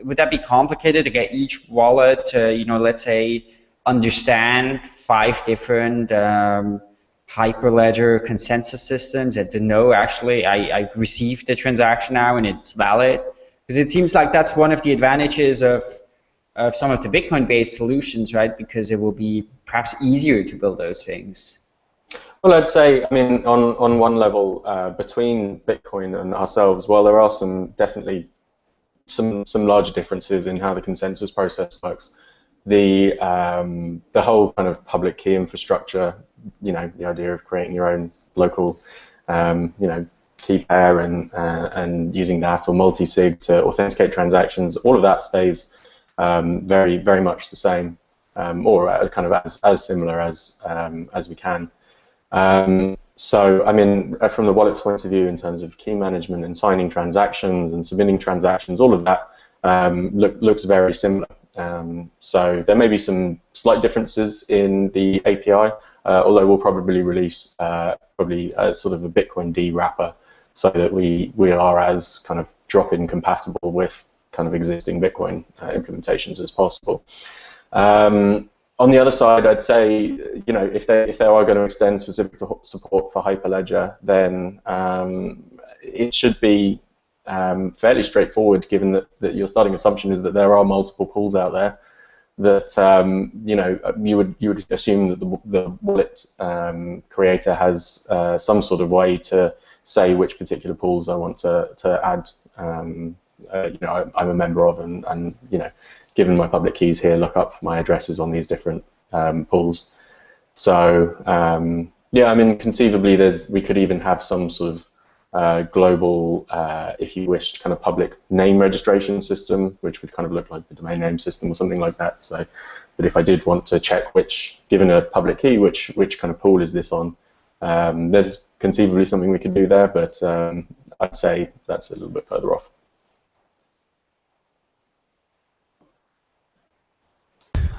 Would that be complicated to get each wallet to you know let's say understand five different um, Hyperledger consensus systems and to know actually I, I've received the transaction now and it's valid? Because it seems like that's one of the advantages of of some of the Bitcoin-based solutions, right? Because it will be perhaps easier to build those things. Well, I'd say, I mean, on, on one level, uh, between Bitcoin and ourselves, well, there are some definitely some some larger differences in how the consensus process works. The um, the whole kind of public key infrastructure, you know, the idea of creating your own local, um, you know, key pair and uh, and using that or multi-sig to authenticate transactions, all of that stays um, very very much the same, um, or uh, kind of as, as similar as um, as we can. Um, so I mean, uh, from the wallet point of view, in terms of key management and signing transactions and submitting transactions, all of that um, look, looks very similar. So there may be some slight differences in the API, uh, although we'll probably release uh, probably a, sort of a bitcoind wrapper so that we, we are as kind of drop-in compatible with kind of existing Bitcoin uh, implementations as possible. Um, on the other side, I'd say, you know, if they if they are going to extend specific support for Hyperledger, then um, it should be um, fairly straightforward, given that, that your starting assumption is that there are multiple pools out there. That um, you know, you would you would assume that the, the wallet um, creator has uh, some sort of way to say which particular pools I want to, to add. Uh, you know, I'm a member of, and, and you know, given my public keys here, look up my addresses on these different um, pools. So um, yeah, I mean, conceivably, there's we could even have some sort of uh, global, uh, if you wish, kind of public name registration system, which would kind of look like the domain name system or something like that. So that if I did want to check which, given a public key, which which kind of pool is this on, um, there's conceivably something we could do there, but um, I'd say that's a little bit further off.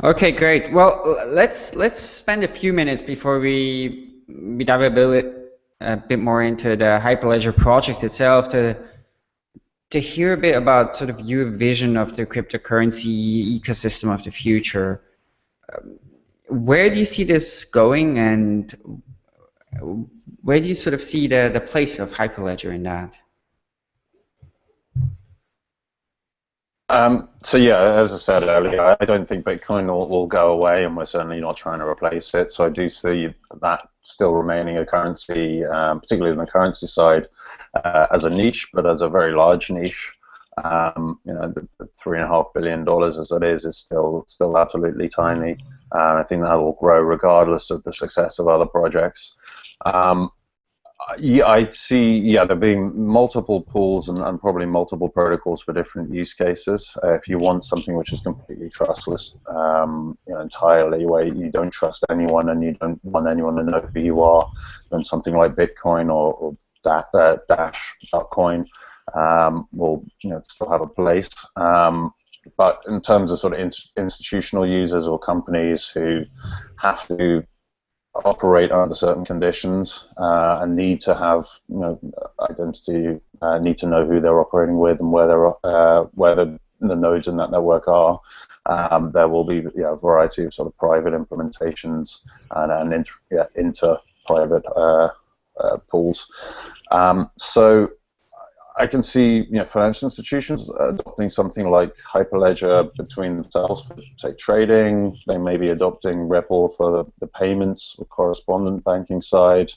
Okay, great. Well, let's let's spend a few minutes before we we dive a bit a bit more into the Hyperledger project itself to to hear a bit about sort of your vision of the cryptocurrency ecosystem of the future. Where do you see this going, and where do you sort of see the the place of Hyperledger in that? Um, so yeah, as I said earlier, I don't think Bitcoin will, will, go away, and we're certainly not trying to replace it. So I do see that still remaining a currency, um, particularly on the currency side, uh, as a niche, but as a very large niche. Um, you know, the, the, three and a half billion dollars as it is is still still absolutely tiny. Uh, I think that will grow regardless of the success of other projects. Um, yeah, I see. Yeah, there being multiple pools and, and, probably multiple protocols for different use cases. Uh, if you want something which is completely trustless, um, you know, entirely where you don't trust anyone and you don't want anyone to know who you are, then something like Bitcoin or, or da- uh, Dash.coin um, will, you know, still have a place. Um, but in terms of sort of in- institutional users or companies who have to operate under certain conditions uh, and need to have you know identity, uh, need to know who they're operating with and where they're uh, where the, the, nodes in that network are. Um, there will be you know, a variety of sort of private implementations and, and inter, yeah, inter private uh, uh, pools. Um, so I can see you know, financial institutions adopting something like Hyperledger between themselves for, say, trading. They may be adopting Ripple for the, the payments or correspondent banking side.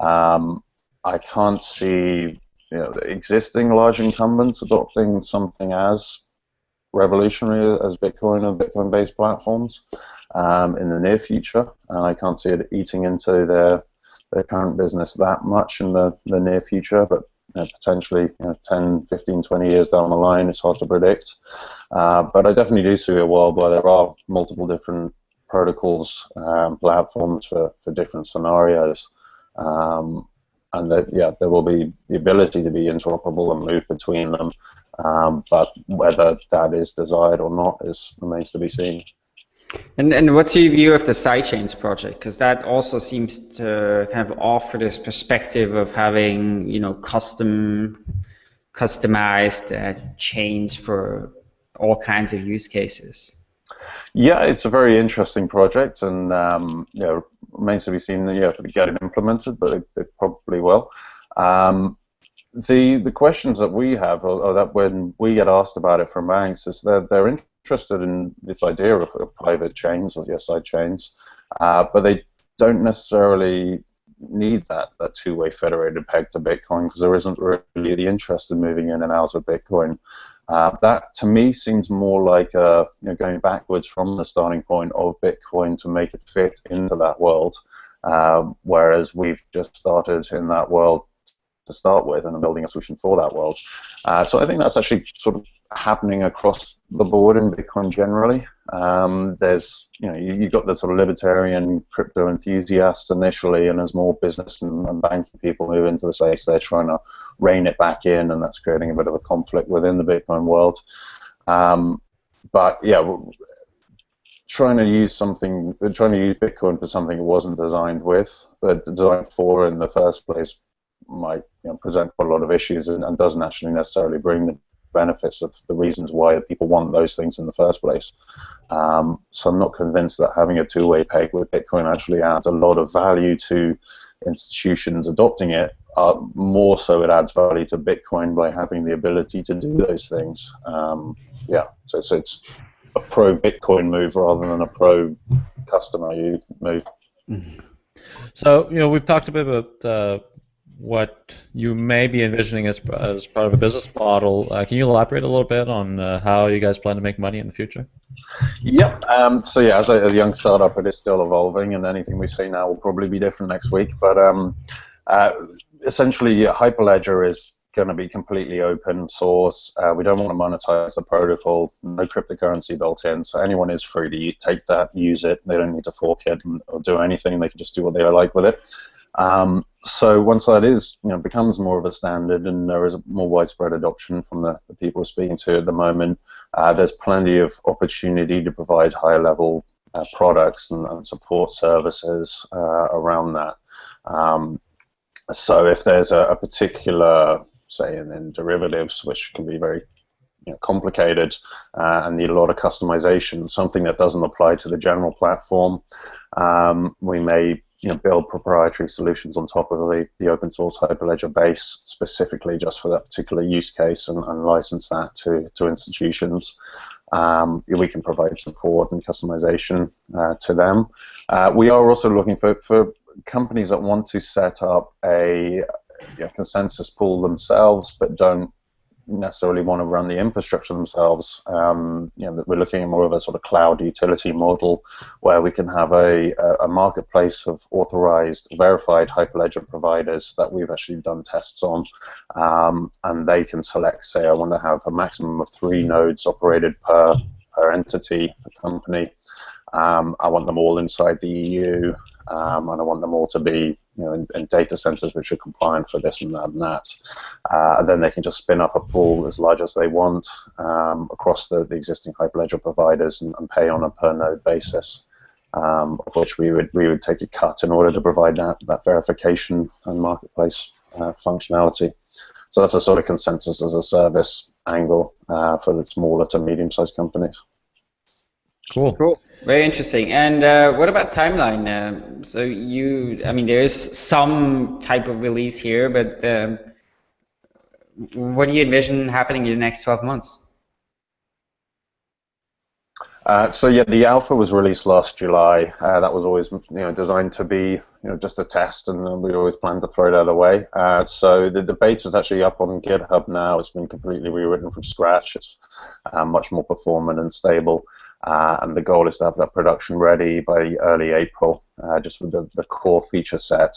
Um, I can't see you know, the existing large incumbents adopting something as revolutionary as Bitcoin and Bitcoin-based platforms um, in the near future, and I can't see it eating into their their current business that much in the, the near future. But uh, potentially you know, 10, 15, 20 years down the line. It's hard to predict. Uh, but I definitely do see a world where there are multiple different protocols, um, platforms for, for different scenarios. Um, and that, yeah, there will be the ability to be interoperable and move between them. Um, but whether that is desired or not is remains to be seen. And, and what's your view of the sidechains project? Because that also seems to kind of offer this perspective of having, you know, custom, customized uh, chains for all kinds of use cases. Yeah, it's a very interesting project, and um, you know, remains to be seen. You know, if they get it implemented, but it, it probably will. Um, the the questions that we have, or, or, that when we get asked about it from banks, is that they're interested in this idea of, of private chains or yes, side chains, uh, but they don't necessarily need that, that two-way federated peg to Bitcoin because there isn't really the interest in moving in and out of Bitcoin. Uh, that to me seems more like uh, you know, going backwards from the starting point of Bitcoin to make it fit into that world, uh, whereas we've just started in that world to start with and building a solution for that world. Uh, so I think that's actually sort of happening across the board in Bitcoin generally. Um, there's, you know, you, have got the sort of libertarian crypto enthusiasts initially, and as more business and, and, banking people move into the space, they're trying to rein it back in, and that's creating a bit of a conflict within the Bitcoin world. Um, but yeah, trying to use something, trying to use Bitcoin for something it wasn't designed with, but designed for in the first place might you know, present quite a lot of issues and, and, doesn't actually necessarily bring the benefits of the reasons why people want those things in the first place. Um, so I'm not convinced that having a two-way peg with Bitcoin actually adds a lot of value to institutions adopting it. Uh, more so, it adds value to Bitcoin by having the ability to do those things. Um, yeah, so, so it's a pro Bitcoin move rather than a pro customer move. Mm-hmm. So you know we've talked a bit about uh, what you may be envisioning as, as part of a business model. Uh, can you elaborate a little bit on uh, how you guys plan to make money in the future? Yep. Um, so yeah, as a, a, young startup, it is still evolving, and anything we say now will probably be different next week. But um, uh, essentially, Hyperledger is going to be completely open source. Uh, we don't want to monetize the protocol. No cryptocurrency built in, so anyone is free to take that, use it. They don't need to fork it or do anything. They can just do what they like with it. Um, so once that is, you know, becomes more of a standard, and there is a more widespread adoption from the, the people we're speaking to at the moment, uh, there's plenty of opportunity to provide higher level uh, products and, and, support services uh, around that. Um, so if there's a, a particular say, in, in derivatives, which can be very you know, complicated uh, and need a lot of customization. Something that doesn't apply to the general platform, um, we may you know, build proprietary solutions on top of the, the open source Hyperledger base specifically just for that particular use case and, and license that to, to institutions. Um, we can provide support and customization uh, to them. Uh, we are also looking for, for companies that want to set up a know, consensus pool themselves, but don't necessarily want to run the infrastructure themselves. Um, you know, we're looking at more of a sort of cloud utility model where we can have a, a marketplace of authorized, verified Hyperledger providers that we've actually done tests on, um, and they can select, say, I want to have a maximum of three nodes operated per per entity, per company. Um, I want them all inside the EU, um, and I want them all to be you know, in, data centers which are compliant for this and that and that. Uh, and then they can just spin up a pool as large as they want um, across the, the existing Hyperledger providers and, and, pay on a per node basis, um, of which we would we would take a cut in order to provide that, that verification and marketplace uh, functionality. So that's a sort of consensus as a service angle uh, for the smaller to medium-sized companies. Cool. Cool. Very interesting. And uh, what about timeline? Uh, so you, I mean, there is some type of release here, but um, what do you envision happening in the next 12 months? Uh, so yeah, the alpha was released last July. Uh, that was always you know designed to be you know just a test, and we always planned to throw that away. Uh, so the, the beta is actually up on GitHub now. It's been completely rewritten from scratch. It's uh, much more performant and stable. Uh, and the goal is to have that production ready by early April, uh, just with the, the core feature set.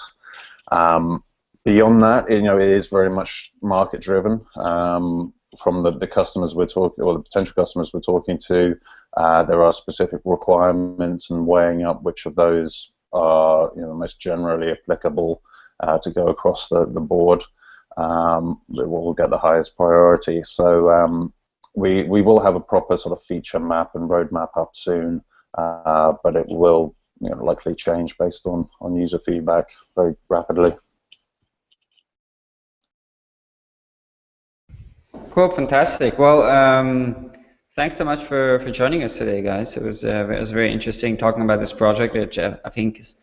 Um, beyond that, you know, it is very much market driven. Um, from the, the customers we're talking, or the potential customers we're talking to, uh, there are specific requirements and weighing up which of those are, you know, most generally applicable uh, to go across the, the board. Um, will get the highest priority. So um, we we will have a proper sort of feature map and roadmap up soon, uh, but it will you know, likely change based on on user feedback very rapidly. Cool, fantastic. Well, um, thanks so much for, for joining us today, guys. It was uh, it was very interesting talking about this project, which uh, I think is,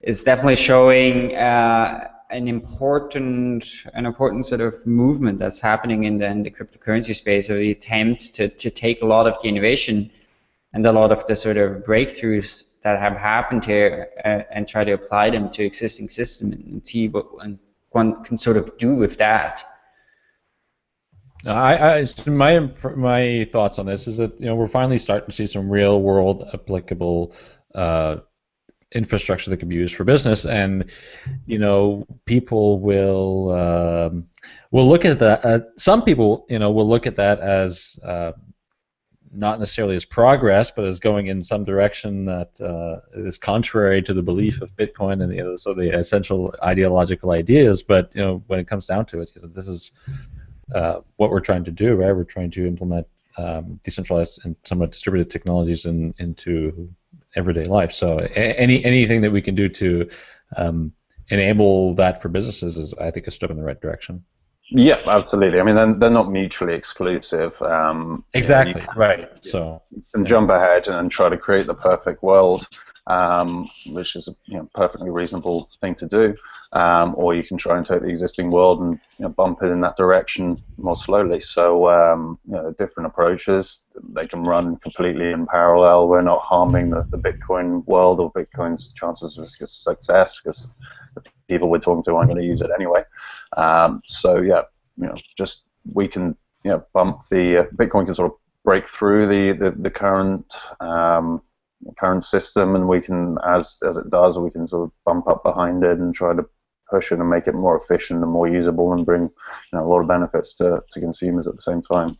is definitely showing. Uh, an important an important sort of movement that's happening in the, in the cryptocurrency space, or the attempt to, to take a lot of the innovation and a lot of the sort of breakthroughs that have happened here uh, and try to apply them to existing system and see what one can sort of do with that. I, I, my my thoughts on this is that you know we're finally starting to see some real world applicable uh, infrastructure that can be used for business, and you know people will um, will look at that. Uh, some people, you know, will look at that as uh, not necessarily as progress, but as going in some direction that uh, is contrary to the belief of Bitcoin and you know, so the essential ideological ideas. But you know, when it comes down to it, you know, this is uh, what we're trying to do, right? We're trying to implement um, decentralized and somewhat distributed technologies in, into everyday life. So any anything that we can do to um, enable that for businesses is, I think, a step in the right direction. Yeah, absolutely. I mean, they're, they're not mutually exclusive. Um, exactly. You know, right. So. And yeah. jump ahead and try to create the perfect world um, which is a you know, perfectly reasonable thing to do. Um, or you can try and take the existing world and you know, bump it in that direction more slowly. So um, you know, different approaches. They can run completely in parallel. We're not harming the, the Bitcoin world or Bitcoin's chances of success because the people we're talking to aren't going to use it anyway. Um, so yeah, you know, just we can you know bump the uh, Bitcoin can sort of break through the the, the current um, current system, and we can as as it does, we can sort of bump up behind it and try to push it and make it more efficient and more usable and bring you know, a lot of benefits to, to consumers at the same time.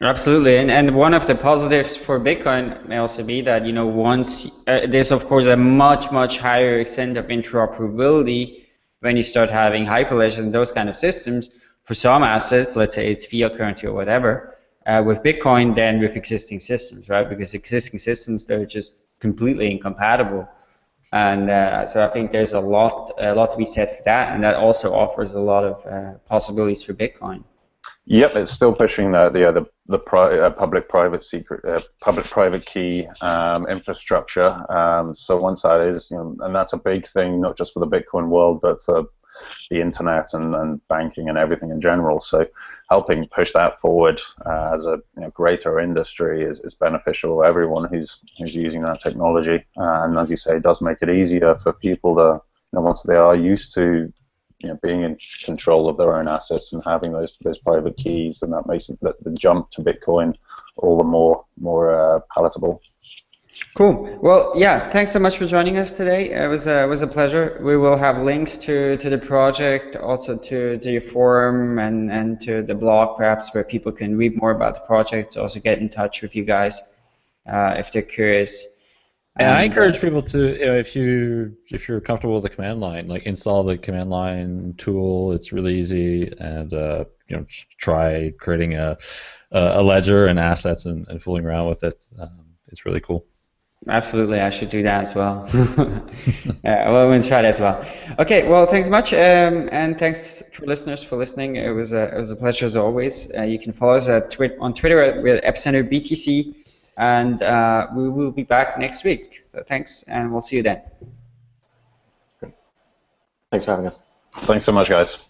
Absolutely, and and one of the positives for Bitcoin may also be that you know once uh, there's of course a much much higher extent of interoperability when you start having hyperledgers and those kind of systems for some assets, let's say it's fiat currency or whatever, uh, with Bitcoin than with existing systems, right? Because existing systems they're just completely incompatible, and uh, so I think there's a lot a lot to be said for that, and that also offers a lot of uh, possibilities for Bitcoin. Yep, it's still pushing the the the, the pri uh, public-private secret uh, public-private key um, infrastructure. Um, so once that is, you know, and that's a big thing, not just for the Bitcoin world, but for the internet and, and banking and everything in general. So helping push that forward uh, as a you know, greater industry is, is beneficial to everyone who's who's using that technology. Uh, and as you say, it does make it easier for people to, you know, once they are used to you know, being in control of their own assets and having those those private keys, and that makes the, the jump to Bitcoin all the more more uh, palatable. Cool. Well, yeah. Thanks so much for joining us today. It was a, it was a pleasure. We will have links to, to the project, also to, to your forum and, and to the blog, perhaps, where people can read more about the project. Also, get in touch with you guys uh, if they're curious. And I encourage people to, you know, if you if you're comfortable with the command line, like install the command line tool. It's really easy, and uh, you know, try creating a a ledger and assets and, and fooling around with it. Um, it's really cool. Absolutely, I should do that as well. yeah, <laughs> well, we'll try that as well. Okay, well, thanks much, um, and thanks to listeners for listening. It was a it was a pleasure as always. Uh, you can follow us at twi- on Twitter at, at Epicenter BTC and uh, we will be back next week. So thanks, and we'll see you then. Thanks for having us. Thanks so much, guys.